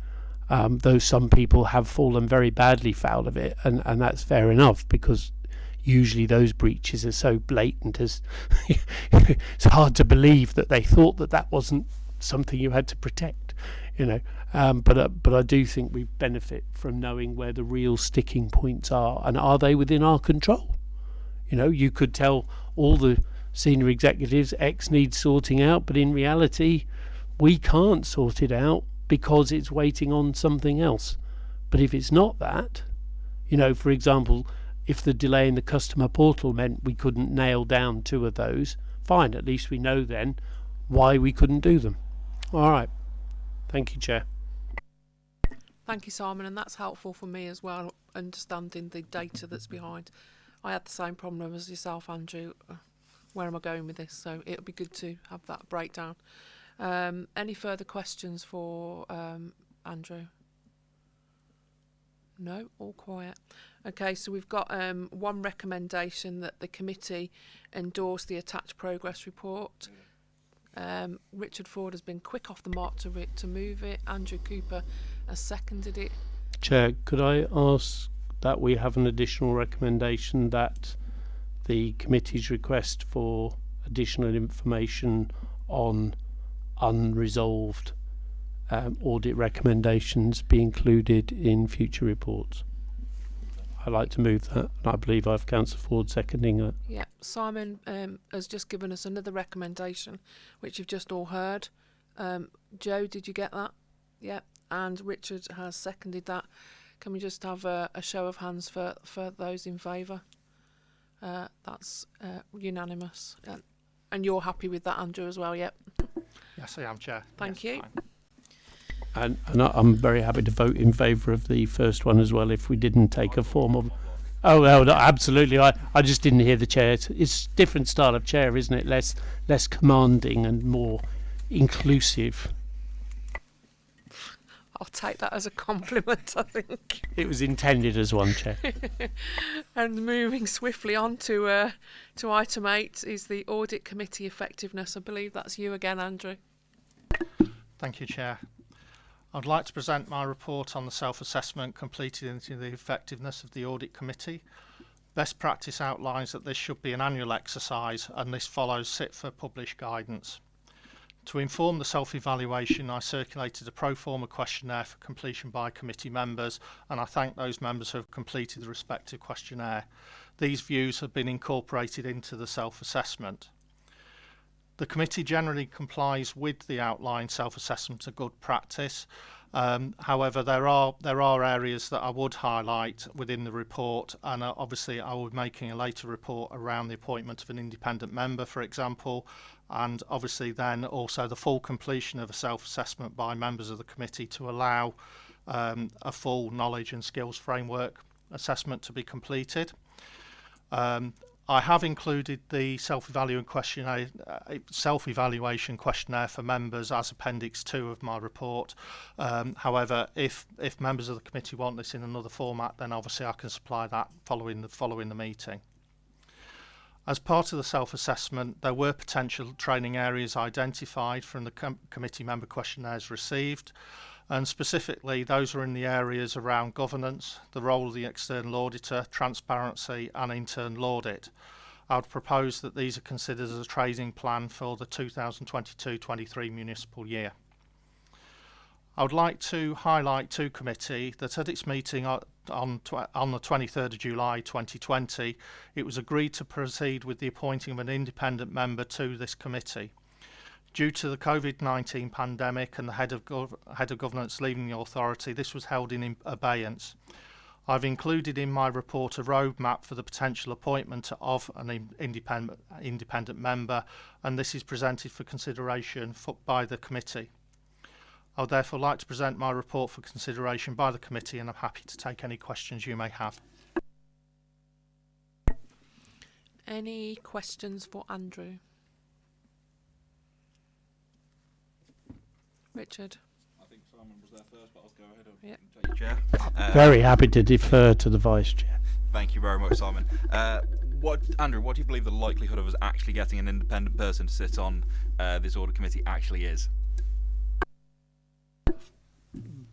Um, though some people have fallen very badly foul of it, and, and that's fair enough because usually those breaches are so blatant as it's hard to believe that they thought that that wasn't something you had to protect, you know. Um, but uh, but I do think we benefit from knowing where the real sticking points are, and are they within our control? You know, you could tell all the senior executives X needs sorting out, but in reality, we can't sort it out because it's waiting on something else. But if it's not that, you know, for example, if the delay in the customer portal meant we couldn't nail down two of those, fine, at least we know then why we couldn't do them. All right. Thank you, Chair. Thank you, Simon, and that's helpful for me as well, understanding the data that's behind. I had the same problem as yourself, Andrew. Where am I going with this? So it'll be good to have that breakdown. Um, any further questions for um, Andrew? No, all quiet. Okay, so we've got um, one recommendation that the committee endorse the attached progress report. Um, Richard Ford has been quick off the mark to to move it. Andrew Cooper has seconded it. Chair, could I ask that we have an additional recommendation that the committee's request for additional information on unresolved um, audit recommendations be included in future reports. I'd like to move that, and I believe I have Councillor Ford seconding it. Yeah, Simon um, has just given us another recommendation, which you've just all heard. Um, Joe, did you get that? Yeah, and Richard has seconded that. Can we just have a, a show of hands for, for those in favour? Uh, that's uh, unanimous. Uh, and you're happy with that, Andrew, as well? Yep. Yes, I am, Chair. Thank Yes, you. fine. And, and I, I'm very happy to vote in favour of the first one as well if we didn't take a form of. Oh, no, no, absolutely. I, I just didn't hear the chair. It's, it's different style of chair, isn't it? Less less commanding and more inclusive. I'll take that as a compliment, I think. It was intended as one chair. And moving swiftly on to uh, to item eight is the audit committee effectiveness. I believe that's you again, Andrew. Thank you, Chair. I'd like to present my report on the self-assessment completed into the effectiveness of the Audit Committee. Best practice outlines that this should be an annual exercise and this follows CIPFA published guidance. To inform the self-evaluation, I circulated a pro forma questionnaire for completion by committee members and I thank those members who have completed the respective questionnaire. These views have been incorporated into the self-assessment. The committee generally complies with the outlined self-assessment of good practice. Um, however, there are there are areas that I would highlight within the report, and uh, obviously I will be making a later report around the appointment of an independent member, for example, and obviously then also the full completion of a self-assessment by members of the committee to allow um, a full knowledge and skills framework assessment to be completed. Um, I have included the self-evaluation questionnaire, uh, self-evaluation questionnaire for members as Appendix 2 of my report. Um, however, if if members of the committee want this in another format, then obviously I can supply that following the following the meeting. As part of the self-assessment, there were potential training areas identified from the com committee member questionnaires received, and specifically those are in the areas around governance, the role of the external auditor, transparency and internal audit. I would propose that these are considered as a training plan for the 2022-23 municipal year. I would like to highlight to committee that at its meeting uh, on, on, the 23rd of July 2020, it was agreed to proceed with the appointing of an independent member to this committee. Due to the COVID-19 pandemic and the head of, head of governance leaving the authority, this was held in abeyance. I've included in my report a roadmap for the potential appointment of an in independent, independent member, and this is presented for consideration for, by the committee. I would therefore like to present my report for consideration by the committee, and I'm happy to take any questions you may have. Any questions for Andrew? Richard. I think Simon was there first, but I'll go ahead and Yep. take chair. Uh, Very happy to defer to the vice chair. Thank you very much, Simon. Uh, what, Andrew? What do you believe the likelihood of us actually getting an independent person to sit on uh, this audit committee actually is?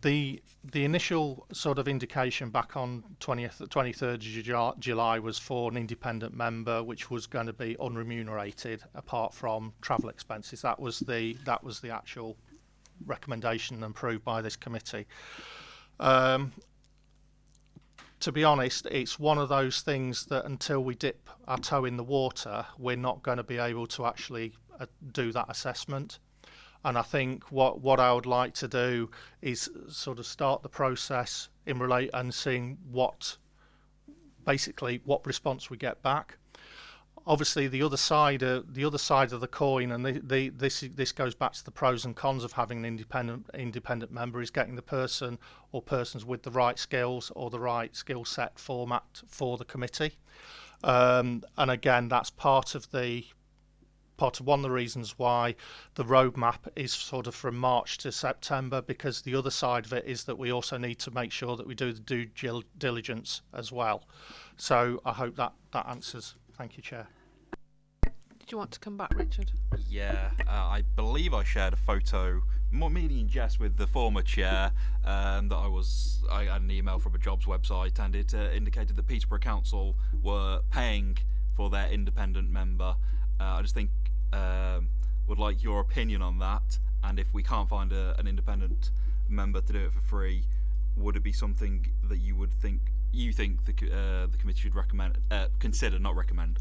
The the initial sort of indication back on 20th 23rd July was for an independent member which was going to be unremunerated apart from travel expenses. That was the that was the actual recommendation approved by this committee. Um, to be honest it's one of those things that until we dip our toe in the water we're not going to be able to actually uh, do that assessment and I think what what I would like to do is sort of start the process in relate and seeing what basically what response we get back. Obviously, the other side of the other side of the coin, and the, the, this this goes back to the pros and cons of having an independent independent member, is getting the person or persons with the right skills or the right skill set format for the committee. Um, and again, that's part of the part of one of the reasons why the roadmap is sort of from March to September because the other side of it is that we also need to make sure that we do the due diligence as well. So I hope that that answers. Thank you, Chair. Did you want to come back, Richard? Yeah, uh, I believe I shared a photo, more meaning in jest, with the former chair. Um, that I was, I had an email from a jobs website, and it uh, indicated that Peterborough Council were paying for their independent member. Uh, I just think um, would like your opinion on that, and if we can't find a, an independent member to do it for free, would it be something that you would think you think the uh, the committee should recommend, uh, consider, not recommend?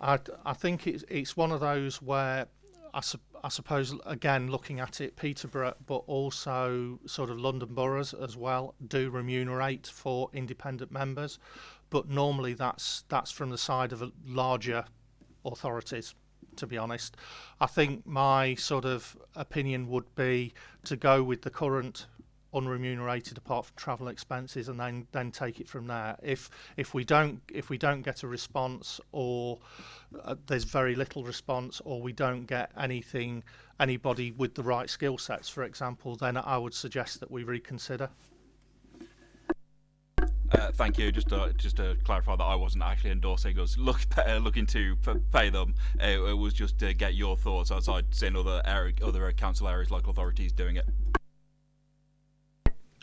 I, I think it's it's one of those where I, sup- I suppose again looking at it, Peterborough, but also sort of London boroughs as well do remunerate for independent members, but normally that's that's from the side of larger authorities. To be honest, I think my sort of opinion would be to go with the current unremunerated apart from travel expenses and then then take it from there if if we don't if we don't get a response or uh, there's very little response or we don't get anything anybody with the right skill sets for example then I would suggest that we reconsider Uh, thank you. Just to, just to clarify that I wasn't actually endorsing us look uh, looking to p- pay them. Uh, it was just to get your thoughts as I'd seen other area, other council areas, local authorities doing it.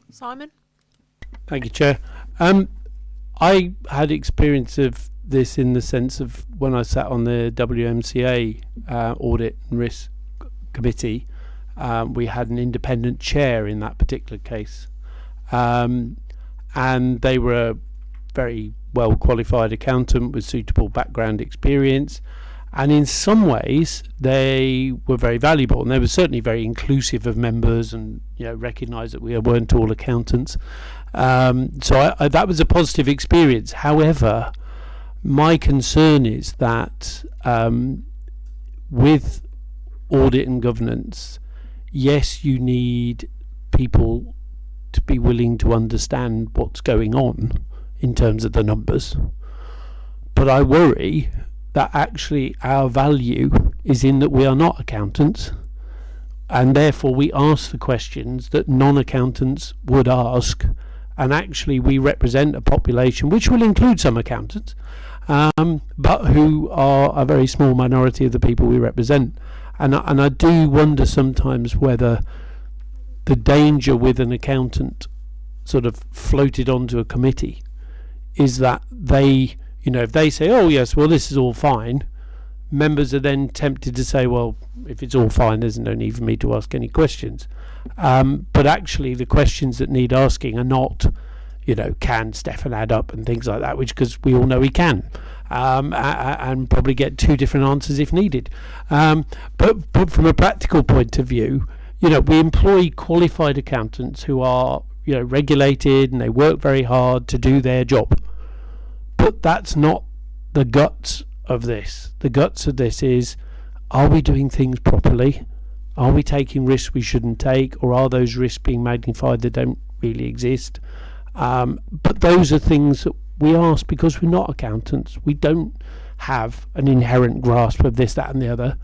Simon? Thank you, Chair. Um, I had experience of this in the sense of when I sat on the WMCA uh, Audit and Risk Committee, um, we had an independent chair in that particular case. Um, and they were a very well qualified accountant with suitable background experience. And in some ways, they were very valuable, and they were certainly very inclusive of members, and you know, recognised that we weren't all accountants. Um, so I, I, that was a positive experience. However, my concern is that um, with audit and governance, yes, you need people to be willing to understand what's going on in terms of the numbers. But I worry that actually our value is in that we are not accountants and therefore we ask the questions that non accountants would ask. And actually, we represent a population which will include some accountants, um, but who are a very small minority of the people we represent. And, and I do wonder sometimes whether the danger with an accountant sort of floated onto a committee is that they, you know, if they say, oh, yes, well, this is all fine, members are then tempted to say, well, if it's all fine, there's no need for me to ask any questions. Um, but actually, the questions that need asking are not, you know, can Stefan add up and things like that, which because we all know he can, um, and probably get two different answers if needed. Um, but, but from a practical point of view, you know, we employ qualified accountants who are, you know, regulated and they work very hard to do their job. But that's not the guts of this. The guts of this is are we doing things properly? Are we taking risks we shouldn't take? Or are those risks being magnified that don't really exist? Um, but those are things that we ask because we're not accountants. We don't have an inherent grasp of this, that, and the other.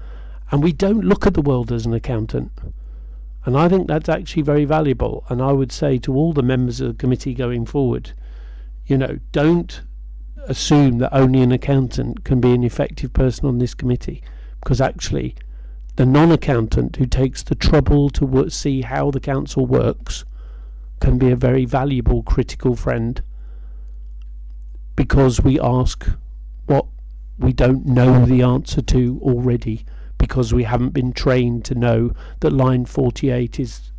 And we don't look at the world as an accountant. And I think that's actually very valuable. And I would say to all the members of the committee going forward, you know, don't assume that only an accountant can be an effective person on this committee. Because actually the non-accountant who takes the trouble to see how the council works can be a very valuable critical friend. Because we ask what we don't know the answer to already because we haven't been trained to know that line 48 is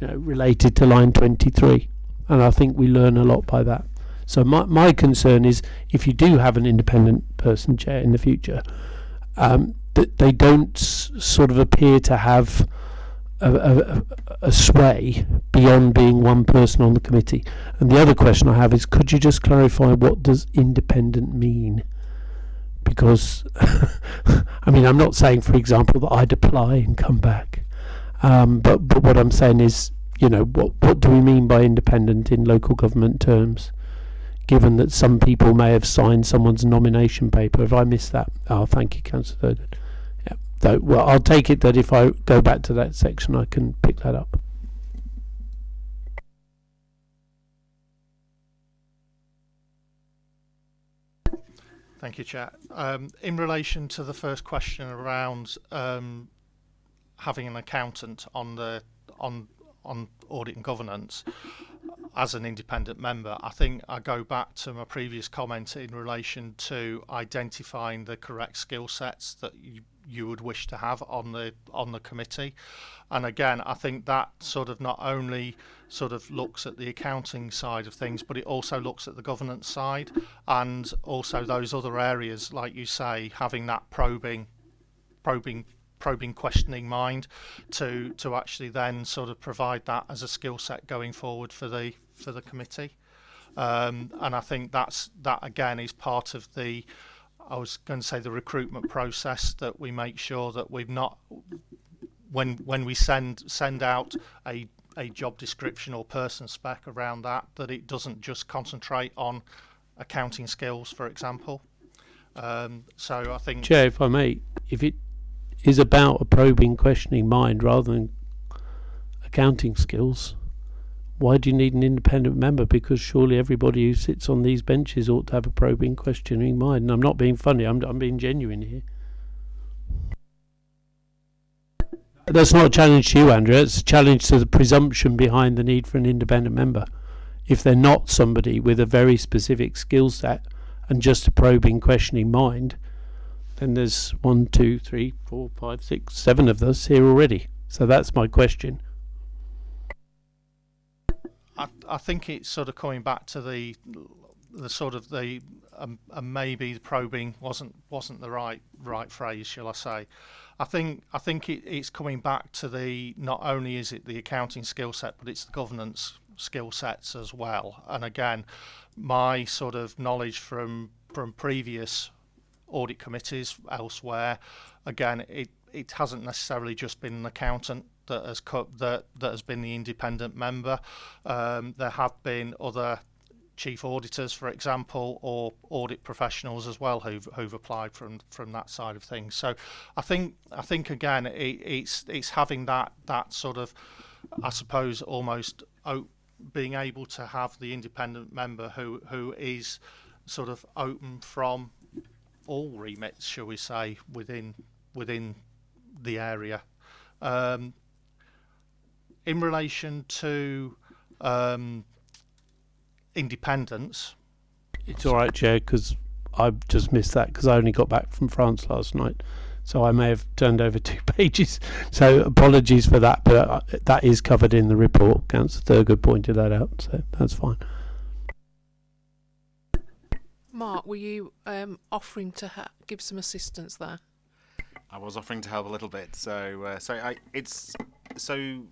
you know, related to line 23 and I think we learn a lot by that so my, my concern is if you do have an independent person chair in the future um, that they don't sort of appear to have a, a, a sway beyond being one person on the committee. And the other question I have is, could you just clarify what does independent mean? Because, I mean, I'm not saying, for example, that I'd apply and come back, um, but but what I'm saying is, you know, what what do we mean by independent in local government terms? Given that some people may have signed someone's nomination paper, if I missed that, oh, thank you, Councillor. Yeah, so, well, I'll take it that if I go back to that section, I can pick that up. Thank you, Chair. Um, in relation to the first question around um, having an accountant on the on on audit and governance as an independent member, I think I go back to my previous comment in relation to identifying the correct skill sets that you you would wish to have on the on the committee. And again, I think that sort of not only sort of looks at the accounting side of things, but it also looks at the governance side and also those other areas, like you say, having that probing, probing probing questioning mind to to actually then sort of provide that as a skill set going forward for the for the committee. Um, and I think that's that again is part of the I was going to say the recruitment process that we make sure that we've not when when we send send out a a job description or person spec around that that it doesn't just concentrate on accounting skills for example um, so I think Chair, if I may, if it is about a probing, questioning mind rather than accounting skills, why do you need an independent member? Because surely everybody who sits on these benches ought to have a probing, questioning mind. And I'm not being funny, I'm, I'm being genuine here. That's not a challenge to you, Andrea. It's a challenge to the presumption behind the need for an independent member. If they're not somebody with a very specific skill set and just a probing, questioning mind, then there's one, two, three, four, five, six, seven of us here already. So that's my question. I, I think it's sort of coming back to the the sort of the um, and maybe the probing wasn't wasn't the right right phrase, shall I say? I think I think it, it's coming back to the not only is it the accounting skill set, but it's the governance skill sets as well. And again, my sort of knowledge from from previous audit committees elsewhere, again, it it hasn't necessarily just been an accountant that has that that has been the independent member. Um, there have been other chief auditors, for example, or audit professionals as well who've who've applied from from that side of things. So I think I think again it, it's it's having that that sort of I suppose almost being able to have the independent member who who is sort of open from all remits, shall we say, within within the area. Um, in relation to um, independence, It's all right, Chair, because I just missed that because I only got back from France last night. So I may have turned over two pages. So apologies for that, but uh, that is covered in the report. Councillor Thurgood pointed that out, so that's fine. Mark, were you um, offering to ha- give some assistance there? I was offering to help a little bit. So, uh, so I, it's so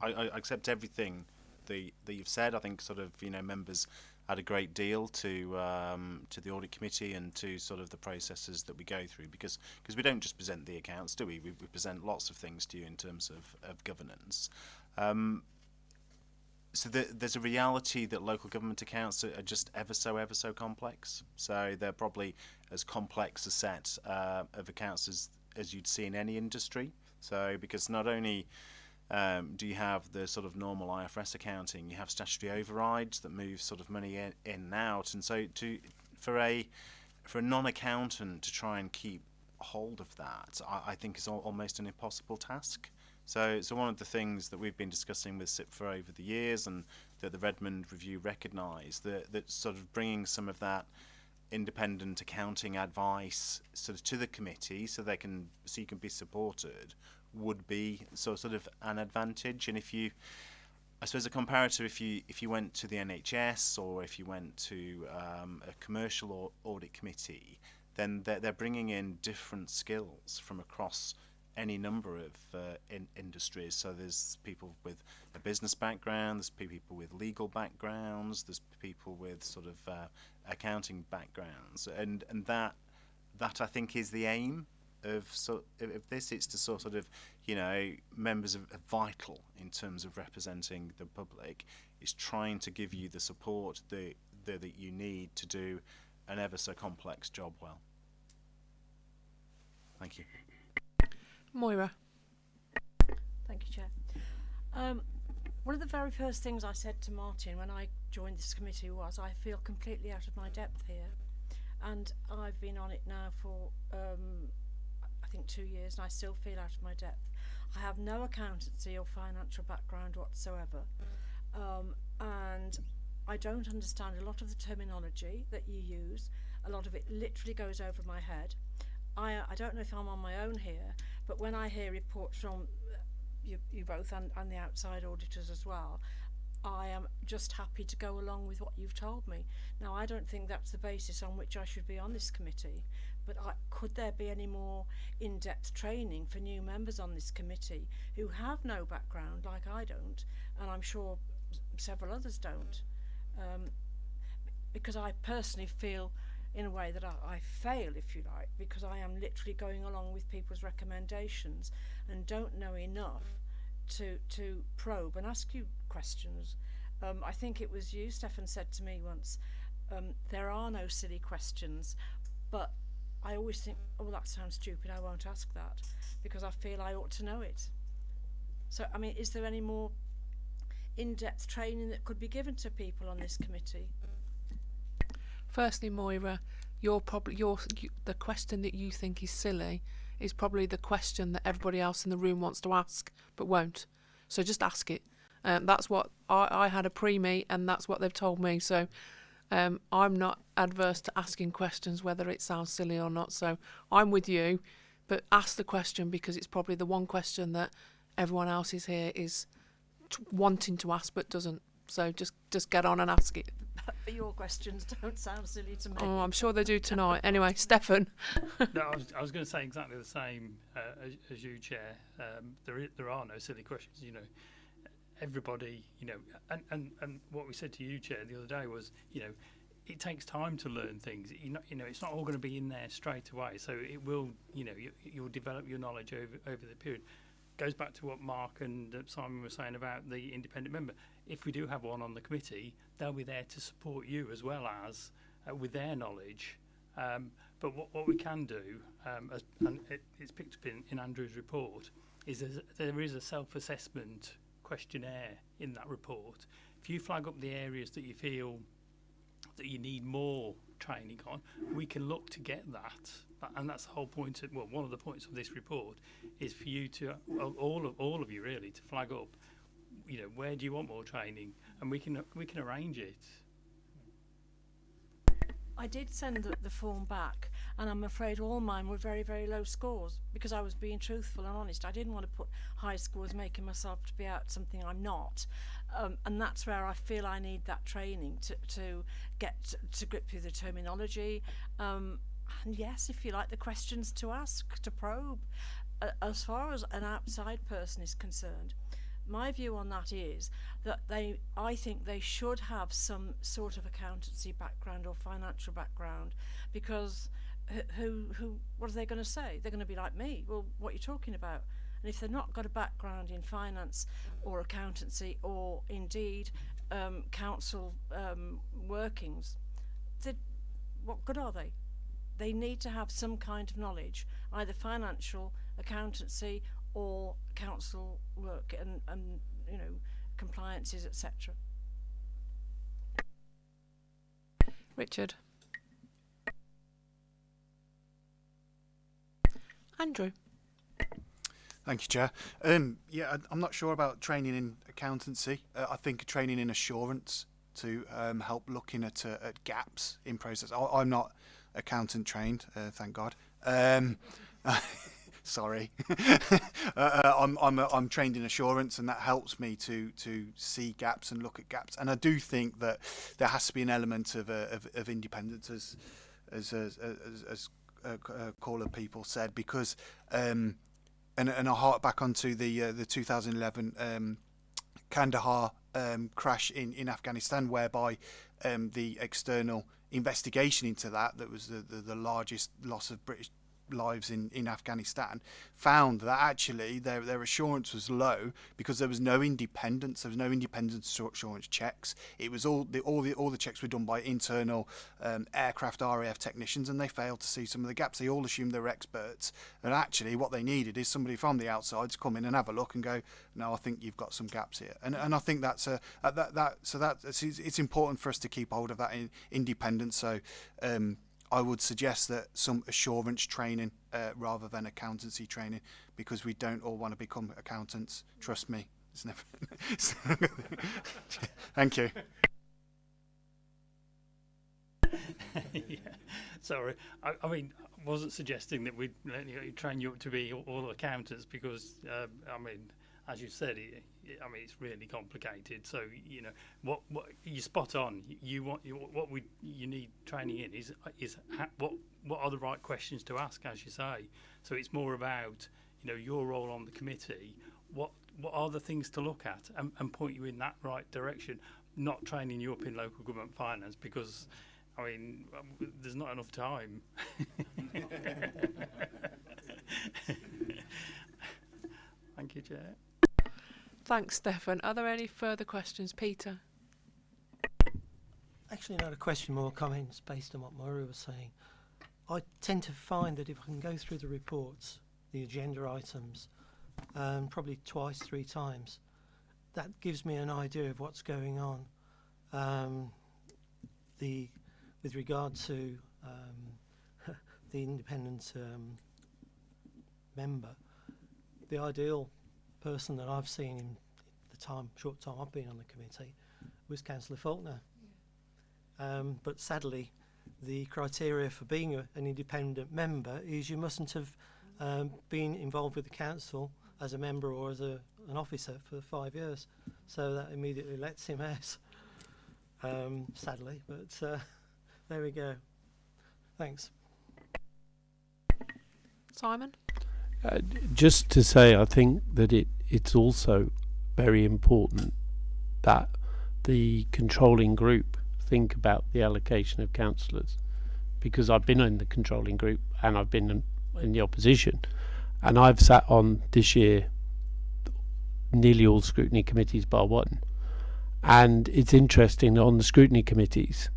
I, I accept everything that you've said. I think sort of you know members add a great deal to um, to the audit committee and to sort of the processes that we go through because because we don't just present the accounts, do we? We, we present lots of things to you in terms of of governance. Um, so the, there's a reality that local government accounts are, are just ever so ever so complex. So they're probably as complex a set uh, of accounts as as you'd see in any industry. So because not only um, do you have the sort of normal IFRS accounting, you have statutory overrides that move sort of money in, in and out, and so to for a for a non-accountant to try and keep hold of that, I, I think is al- almost an impossible task. So, so one of the things that we've been discussing with CIPFA over the years, and that the Redmond Review recognised, that that sort of bringing some of that independent accounting advice sort of to the committee, so they can so you can be supported, would be so sort of an advantage. And if you, I suppose, a comparator, if you if you went to the NHS or if you went to um, a commercial au- audit committee, then they're, they're bringing in different skills from across any number of uh, in industries. So there's people with a business background, there's people with legal backgrounds, there's people with sort of uh, accounting backgrounds, and and that that I think is the aim of so of of this. It's to sort of you know members are are vital in terms of representing the public. Is trying to give you the support that that, that you need to do an ever so complex job well. Thank you. Moira. Thank you, Chair. Um, one of the very first things I said to Martin when I joined this committee was I feel completely out of my depth here. And I've been on it now for, um, I think, two years, and I still feel out of my depth. I have no accountancy or financial background whatsoever. Um, and I don't understand a lot of the terminology that you use. A lot of it literally goes over my head. I, I don't know if I'm on my own here, but when I hear reports from uh, you, you both and, and the outside auditors as well, I am just happy to go along with what you've told me. Now, I don't think that's the basis on which I should be on this committee, but I, could there be any more in-depth training for new members on this committee who have no background like I don't, and I'm sure several others don't? Um, because I personally feel in a way that I, I fail, if you like, because I am literally going along with people's recommendations and don't know enough to to probe and ask you questions. Um, I think it was you, Stefan, said to me once, um, there are no silly questions, but I always think, oh, that sounds stupid, I won't ask that, because I feel I ought to know it. So, I mean, is there any more in-depth training that could be given to people on this committee? Firstly, Moira, probably your you, the question that you think is silly is probably the question that everybody else in the room wants to ask but won't. So just ask it. Um, that's what I, I had a pre-me, and that's what they've told me. So um, I'm not adverse to asking questions, whether it sounds silly or not. So I'm with you, but ask the question because it's probably the one question that everyone else is here is t- wanting to ask but doesn't. So just just get on and ask it. but your questions don't sound silly to me. Oh, I'm sure they do tonight. Anyway, Stefan. no, I was, I was going to say exactly the same uh, as, as you, Chair. Um, there, there are no silly questions. You know, everybody, you know, and, and, and what we said to you, Chair, the other day was, you know, it takes time to learn things. You know, you know, it's not all going to be in there straight away. So it will, you know, you, you'll develop your knowledge over over the period. Goes back to what Mark and uh, Simon were saying about the independent member. If we do have one on the committee, they'll be there to support you as well as uh, with their knowledge. Um, but what, what we can do, um, as, and it, it's picked up in, in Andrew's report, is there is a self-assessment questionnaire in that report. If you flag up the areas that you feel that you need more training on, we can look to get that. And that's the whole point. Of, well, one of the points of this report is for you to, all of all of you really, to flag up. You know, where do you want more training, and we can we can arrange it. I did send the, the form back, and I'm afraid all mine were very, very low scores because I was being truthful and honest. I didn't want to put high scores, making myself to be out something I'm not. Um, and that's where I feel I need that training to, to get to, grip with the terminology. Um, and yes, if you like, the questions to ask, to probe. Uh, as far as an outside person is concerned, my view on that is that they I think they should have some sort of accountancy background or financial background because who who, what are they going to say? They're going to be like me. Well what are you talking about? And if they've not got a background in finance or accountancy or indeed um, council um, workings what good are they? They need to have some kind of knowledge either financial accountancy or council work and, and you know compliances etc Richard. Andrew. Thank you, Chair. Um, yeah, I- I'm not sure about training in accountancy. Uh, I think training in assurance to um, help looking at uh, at gaps in process. I, I'm not accountant trained, uh, thank God. Um, sorry, uh, uh, I'm I'm I'm trained in assurance, and that helps me to to see gaps and look at gaps. And I do think that there has to be an element of uh, of, of independence, as as as as, Councillor Peaple said, because. Um, and and I hark back onto the uh, the 2011 um, Kandahar um, crash in, in Afghanistan, whereby um, the external investigation into that, that was the, the, the largest loss of British lives in, in Afghanistan, found that actually their, their assurance was low because there was no independence, there was no independent assurance checks. It was all the all the all the checks were done by internal um, aircraft RAF technicians, and they failed to see some of the gaps. They all assumed they were experts, and actually what they needed is somebody from the outside to come in and have a look and go, no, I think you've got some gaps here, and and I think that's a that that so that it's, it's important for us to keep hold of that in, independence. So. Um, I would suggest that some assurance training uh, rather than accountancy training because we don't all want to become accountants. Trust me, it's never. Thank you. yeah. Sorry. I, I mean, I wasn't suggesting that we'd train you up to be all, accountants because, uh, I mean, as you said, I mean, it's really complicated. So, you know, what, what you spot on. You want you, what we you need training in is is ha, what what are the right questions to ask, as you say. So it's more about you know your role on the committee. What what are the things to look at and, and point you in that right direction. Not training you up in local government finance because I mean, there's not enough time. Thank you, Chair. Thanks, Stefan. Are there any further questions, Peter? Actually, not a question, more comments based on what Murray was saying. I tend to find that if I can go through the reports, the agenda items, um, probably twice, three times, that gives me an idea of what's going on. Um, the with regard to um, the independent um, member, the ideal person that I've seen in the time, short time I've been on the committee, was Councillor Faulkner. Um, but sadly, the criteria for being a, an independent member is you mustn't have um, been involved with the council as a member or as a, an officer for five years. So that immediately lets him out, um, sadly. But uh, there we go. Thanks. Simon? Just to say, I think that it it's also very important that the controlling group think about the allocation of councillors, because I've been in the controlling group and I've been in, in the opposition, and I've sat on this year nearly all scrutiny committees bar one, and it's interesting on the scrutiny committees,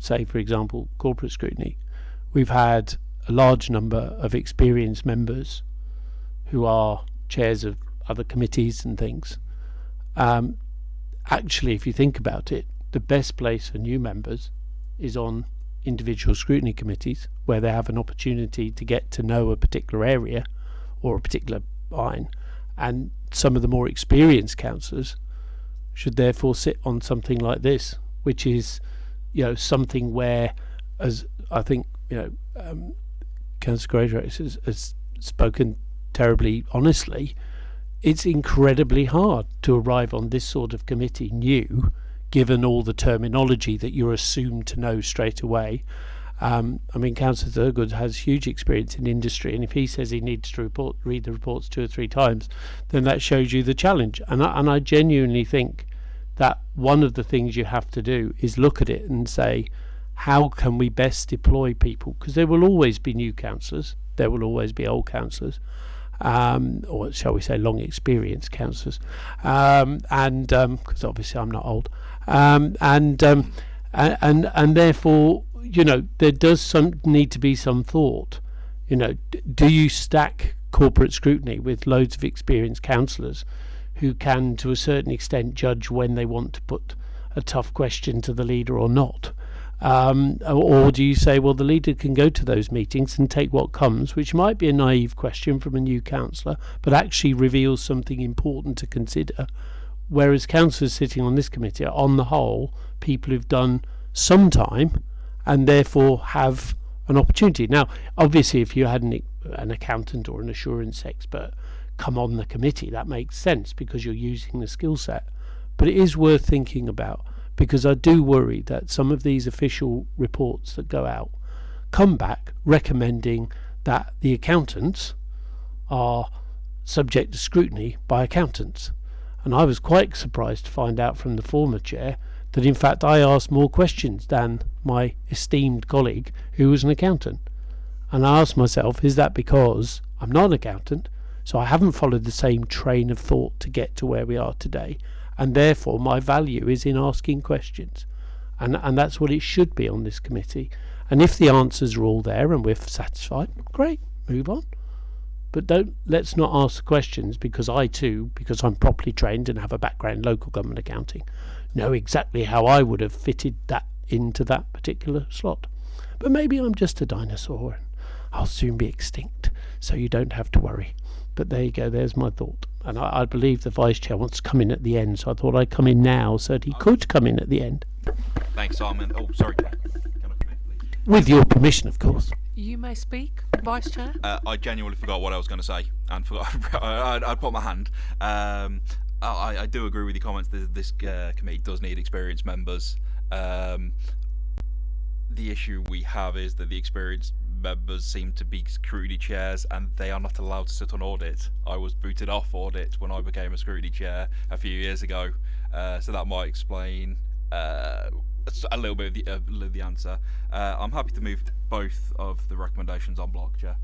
say for example corporate scrutiny, we've had a large number of experienced members who are chairs of other committees and things. Um, actually, if you think about it, the best place for new members is on individual scrutiny committees where they have an opportunity to get to know a particular area or a particular line. And some of the more experienced councillors should therefore sit on something like this, which is, you know, something where, as I think, you know, um, Councillor Greatrex has, has spoken terribly honestly, it's incredibly hard to arrive on this sort of committee new, given all the terminology that you're assumed to know straight away. Um, I mean, Councillor Thurgood has huge experience in industry, and if he says he needs to report, read the reports two or three times, then that shows you the challenge. And I, and I genuinely think that one of the things you have to do is look at it and say, how can we best deploy people? Because there will always be new councillors, there will always be old councillors um, or shall we say, long experienced counsellors, um, and because um, obviously I'm not old, um, and, um, and and and therefore, you know, there does some need to be some thought. You know, do you stack corporate scrutiny with loads of experienced counsellors who can, to a certain extent, judge when they want to put a tough question to the leader or not? Um, or do you say, well, the leader can go to those meetings and take what comes, which might be a naive question from a new councillor, but actually reveals something important to consider? Whereas councillors sitting on this committee are, on the whole, people who've done some time and therefore have an opportunity. Now, obviously, if you had an, an accountant or an assurance expert come on the committee, that makes sense because you're using the skill set. But it is worth thinking about because I do worry that some of these official reports that go out come back recommending that the accountants are subject to scrutiny by accountants. And I was quite surprised to find out from the former chair that in fact I asked more questions than my esteemed colleague who was an accountant. And I asked myself, is that because I'm not an accountant, so I haven't followed the same train of thought to get to where we are today? And therefore my value is in asking questions. And, and that's what it should be on this committee. And if the answers are all there and we're satisfied, great, move on. But don't let's not ask questions because I too, because I'm properly trained and have a background in local government accounting, know exactly how I would have fitted that into that particular slot. But maybe I'm just a dinosaur and I'll soon be extinct, so you don't have to worry. But there you go, there's my thought. And I, I believe the vice chair wants to come in at the end, so I thought I'd come in now so that he could come in at the end. Thanks, Simon. Oh, sorry. With your permission, of course. You may speak, Vice Chair. Uh, I genuinely forgot what I was going to say and forgot. I, I, I put my hand. Um, I, I do agree with your comments. This, this uh, committee does need experienced members. Um, the issue we have is that the experienced members seem to be scrutiny chairs and they are not allowed to sit on audit. I was booted off audit when I became a scrutiny chair a few years ago, uh, so that might explain uh, a little bit of the, uh, the answer. Uh, I'm happy to move both of the recommendations on block, Chair.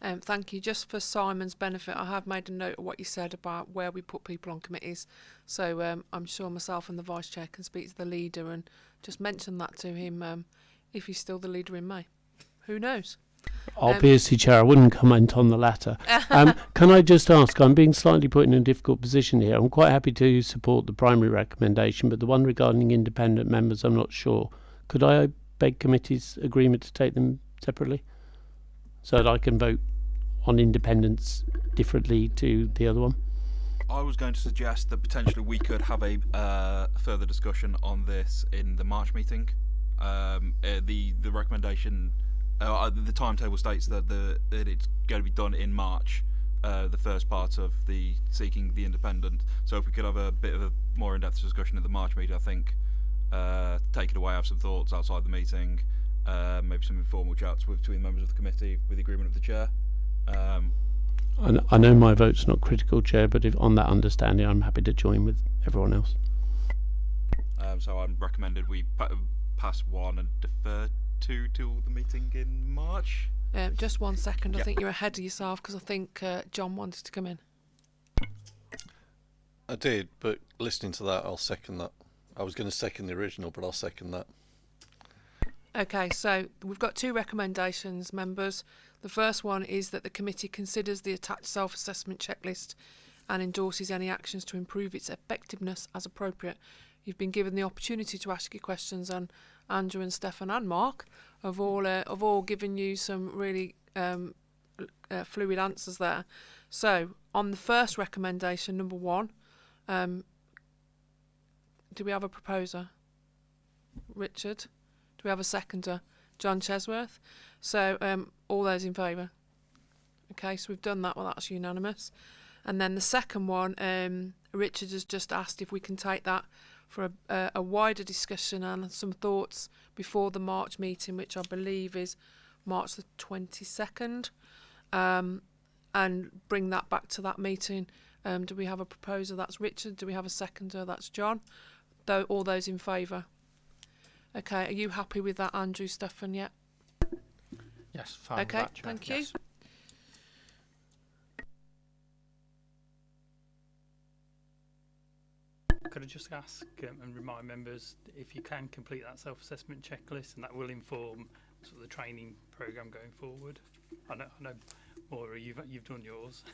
Um, thank you. Just for Simon's benefit, I have made a note of what you said about where we put people on committees. So um, I'm sure myself and the vice chair can speak to the leader and just mention that to him um, if he's still the leader in May. Who knows? Obviously, Chair, I wouldn't comment on the latter. Um, can I just ask? I'm being slightly put in a difficult position here. I'm quite happy to support the primary recommendation, but the one regarding independent members, I'm not sure. Could I beg committee's agreement to take them separately, so that I can vote on independence differently to the other one? I was going to suggest that potentially we could have a uh, further discussion on this in the March meeting. Um, uh, the the recommendation, uh, the timetable states that the that it's going to be done in March. Uh, the first part of the seeking the independent. So if we could have a bit of a more in-depth discussion at the March meeting, I think uh, take it away, have some thoughts outside the meeting, uh, maybe some informal chats with, between members of the committee with the agreement of the chair. Um, I, I know my vote's not critical, Chair, but if on that understanding, I'm happy to join with everyone else. um, so I'm recommended we pa- pass one and defer two till the meeting in March. Um, just one second. I Yeah. think you're ahead of yourself because I think uh, John wanted to come in. I did, but listening to that, I'll second that. I was going to second the original, but I'll second that. Okay, so we've got two recommendations, members. The first one is that the committee considers the attached self assessment checklist and endorses any actions to improve its effectiveness as appropriate. You've been given the opportunity to ask your questions, and Andrew and Stefan and Mark have all uh, have all given you some really um, uh, fluid answers there. So, on the first recommendation, number one, um, do we have a proposer? Richard? Do we have a seconder? John Chesworth. So, um, all those in favour? Okay, so we've done that. Well, that's unanimous. And then the second one, um, Richard has just asked if we can take that for a, a, a wider discussion and some thoughts before the March meeting, which I believe is March the 22nd, um, and bring that back to that meeting. Um, do we have a proposer? That's Richard. Do we have a seconder? That's John. Though all those in favour? Okay, are you happy with that, Andrew Stefan? Yet? Yes, Okay, thank you. yes. Could I just ask um, and remind members if you can complete that self-assessment checklist, and that will inform sort of the training program going forward. I know, I know, Moira, you've you've done yours.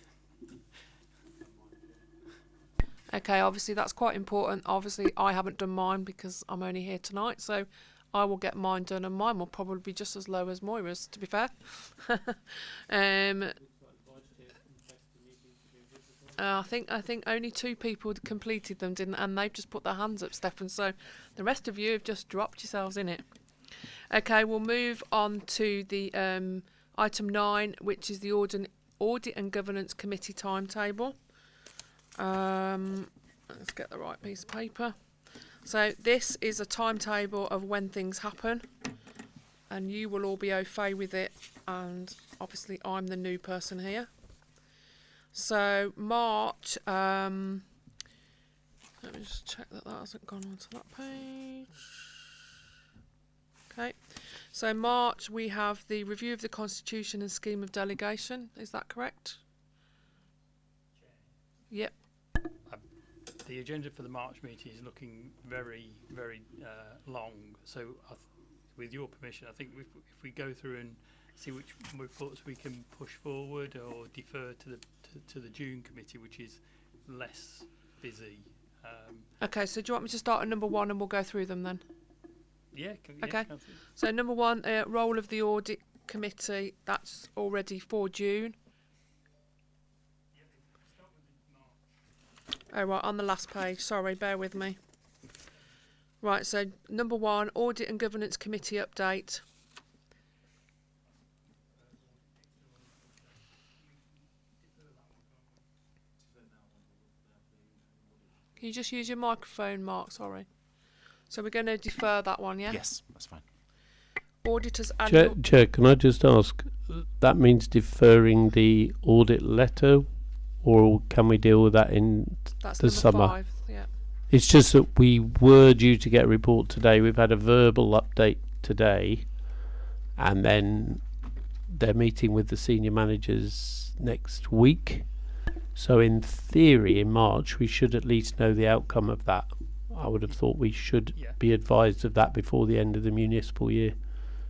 Okay, obviously that's quite important. Obviously, I haven't done mine because I'm only here tonight, so I will get mine done, and mine will probably be just as low as Moira's, to be fair. um, uh, I think I think only two people completed them, didn't, and they've just put their hands up, Stefan. So the rest of you have just dropped yourselves in it. Okay, we'll move on to the um, item nine, which is the audit, audit and governance committee timetable. Um, let's get the right piece of paper. So this is a timetable of when things happen, and you will all be au fait with it. And obviously, I'm the new person here. So March. Um, let me just check that that hasn't gone onto that page. Okay. So March we have the review of the constitution and scheme of delegation. Is that correct? Yep. The agenda for the March meeting is looking very, very uh, long. So, with your permission, I think if, if we go through and see which reports we can push forward or defer to the to, the June committee, which is less busy. Um, Okay, so do you want me to start at number one and we'll go through them then? yeah, can, Okay. absolutely. So number one, uh, role of the audit committee. That's already for June. Oh right, on the last page. Sorry, bear with me. Right, so number one, audit and governance committee update. Can you just use your microphone, Mark? Sorry. So we're going to defer that one, yeah? Yes, that's fine. Auditors Chair. Chair, can I just ask? That means deferring the audit letter, or can we deal with that in That's the number summer? five. Yeah. It's just that we were due to get a report today. We've had a verbal update today, and then they're meeting with the senior managers next week. So, in theory, in March, we should at least know the outcome of that. I would have thought we should Yeah. be advised of that before the end of the municipal year.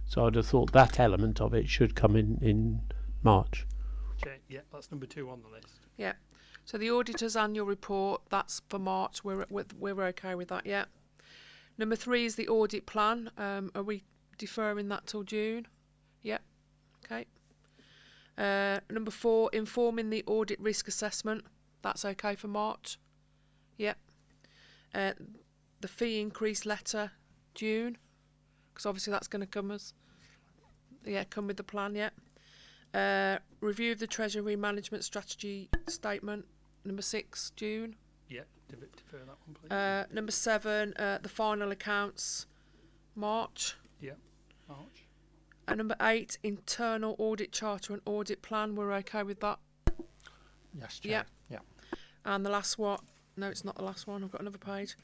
So, I'd have thought that element of it should come in in March. Chair, yeah, that's number two on the list. So the auditor's annual report, that's for March. We're we're, we're okay with that, yeah. Number three is the audit plan. Um, are we deferring that till June? Yep. Okay. Uh, number four, informing the audit risk assessment. That's okay for March. Yep. Uh, the fee increase letter, June, because obviously that's going to come as yeah, come with the plan. Yeah. Uh, review of the Treasury Management Strategy Statement, number six, June. Yeah, defer, defer that one, please. Uh, number seven, uh, the final accounts, March. March. And number eight, internal audit charter and audit plan. We're okay with that. Yes, Chair. Yeah. Yeah. And the last one, no, it's not the last one. I've got another page.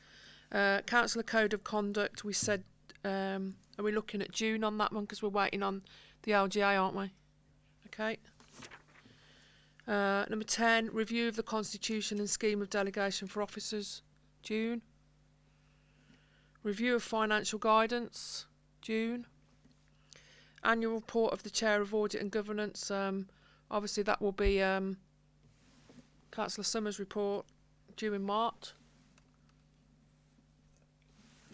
Uh, Councillor Code of Conduct. We said, um, are we looking at June on that one because we're waiting on the LGA, aren't we? Okay. Uh, number 10, review of the constitution and scheme of delegation for officers, June. Review of financial guidance, June. Annual report of the Chair of Audit and Governance, um, obviously that will be um, Councillor Summers' report due in March.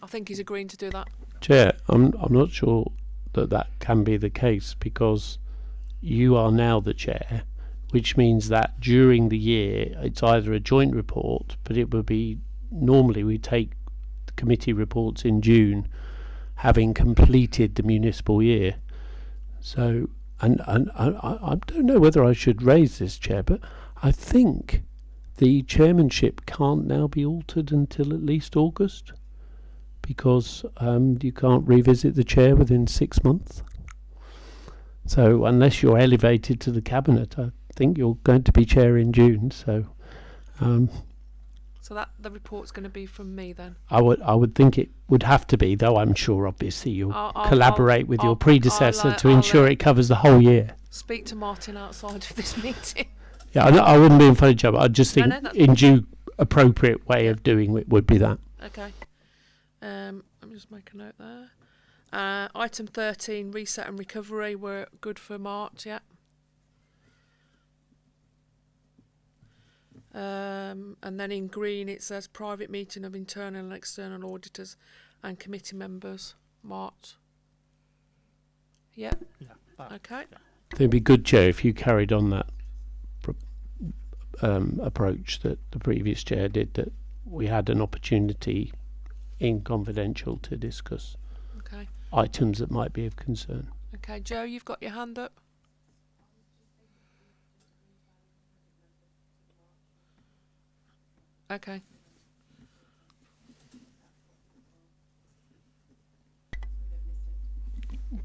I think he's agreeing to do that. Chair, I'm I'm not sure that that can be the case because you are now the chair, which means that during the year it's either a joint report, but it would be normally we take committee reports in June, having completed the municipal year. So, and and I, I don't know whether I should raise this, chair, but I think the chairmanship can't now be altered until at least August because um, you can't revisit the chair within six months. So unless you're elevated to the cabinet, I think you're going to be chair in June. So um, So that the report's going to be from me then. I would I would think it would have to be, though I'm sure obviously you'll I'll- I'll- collaborate with I'll- your I'll- predecessor to ensure it covers the whole year. Speak to Martin outside of this meeting. Yeah, I, I wouldn't be in funny job. I just think no, that's in due appropriate way of doing it would be that. Okay. Um, let me just make a note there. Uh, item 13, reset and recovery. We're good for March, yeah. Um, and then in green it says private meeting of internal and external auditors and committee members, March. Yeah, Yeah. That, okay. It'd be good, Chair, if you carried on that pro- um, approach that the previous chair did. That we had an opportunity in confidential to discuss Okay. items that might be of concern. Okay, Joe, you've got your hand up. Okay.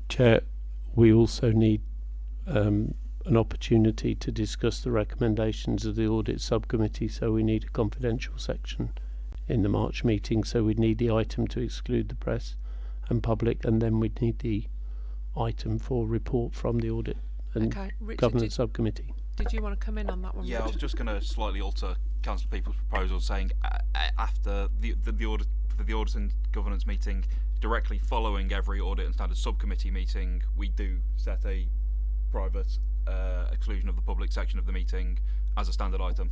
Chair, we also need um, an opportunity to discuss the recommendations of the audit subcommittee. So we need a confidential section in the March meeting. So we'd need the item to exclude the press and public, and then we'd need the item for report from the audit and Okay. Richard, governance did, subcommittee. did you want to come in on that one? Yeah, I was just going to slightly alter Councillor Peaple's proposal, saying uh, uh, after the the, the audit for the audit and governance meeting, directly following every audit and standards subcommittee meeting, we do set a private uh, exclusion of the public section of the meeting as a standard item.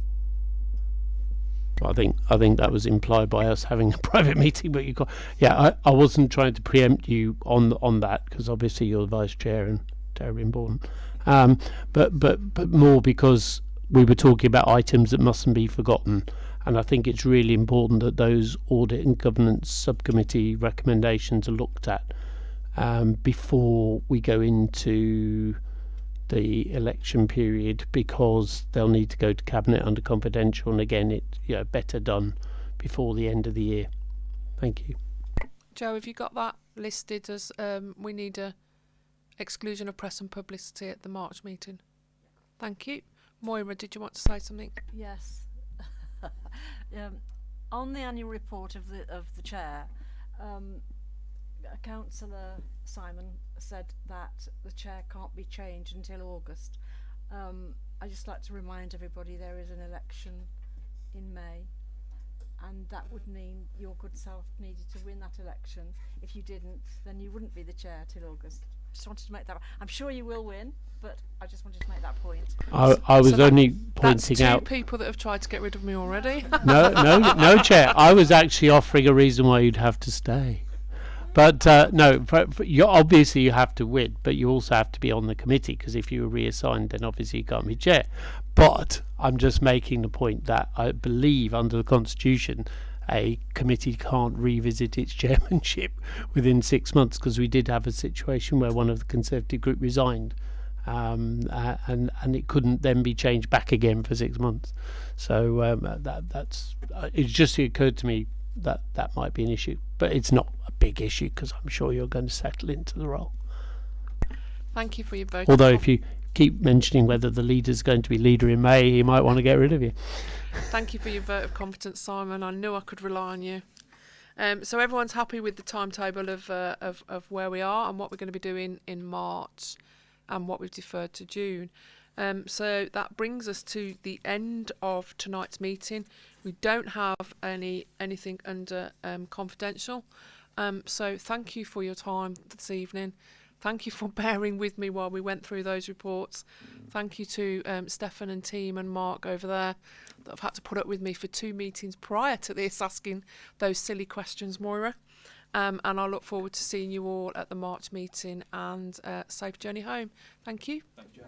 I think I think that was implied by us having a private meeting, but you got yeah. I, I wasn't trying to preempt you on on that because obviously you're the vice chair and terribly important. Um, but but but more because we were talking about items that mustn't be forgotten, and I think it's really important that those audit and governance subcommittee recommendations are looked at um, before we go into the election period because they'll need to go to cabinet under confidential and again it you know better done before the end of the year. Thank you. Joe, have you got that listed as um, we need a exclusion of press and publicity at the March meeting? Thank you. Moira, did you want to say something? Yes. um, on the annual report of the of the chair, um, Councillor Simon said that the chair can't be changed until August. Um, I just like to remind everybody there is an election in May, and that would mean your good self needed to win that election. If you didn't, then you wouldn't be the chair till August. Just wanted to make that. I'm sure you will win, but I just wanted to make that point. I, I was So that- only That's pointing two out. people that have tried to get rid of me already. no, no, no, chair. I was actually offering a reason why you'd have to stay. But uh, no, for, for you obviously you have to win, but you also have to be on the committee because if you were reassigned, then obviously you can't be chair. But I'm just making the point that I believe under the constitution, a committee can't revisit its chairmanship within six months because we did have a situation where one of the Conservative group resigned. Um, uh, and and it couldn't then be changed back again for six months. So um, that that's uh, it just occurred to me that that might be an issue, but it's not a big issue because I'm sure you're going to settle into the role. Thank you for your vote. Although if you keep mentioning whether the leader's going to be leader in May, he might want to get rid of you. Thank you for your vote of confidence, Simon. I knew I could rely on you. Um, so everyone's happy with the timetable of, uh, of of where we are and what we're going to be doing in March, and what we've deferred to June. Um, so that brings us to the end of tonight's meeting. We don't have any anything under um, confidential. Um, so thank you for your time this evening. Thank you for bearing with me while we went through those reports. Thank you to um, Stefan and team and Mark over there that have had to put up with me for two meetings prior to this asking those silly questions, Moira. Um, and I look forward to seeing you all at the March meeting and uh, safe journey home. Thank you. Thank you.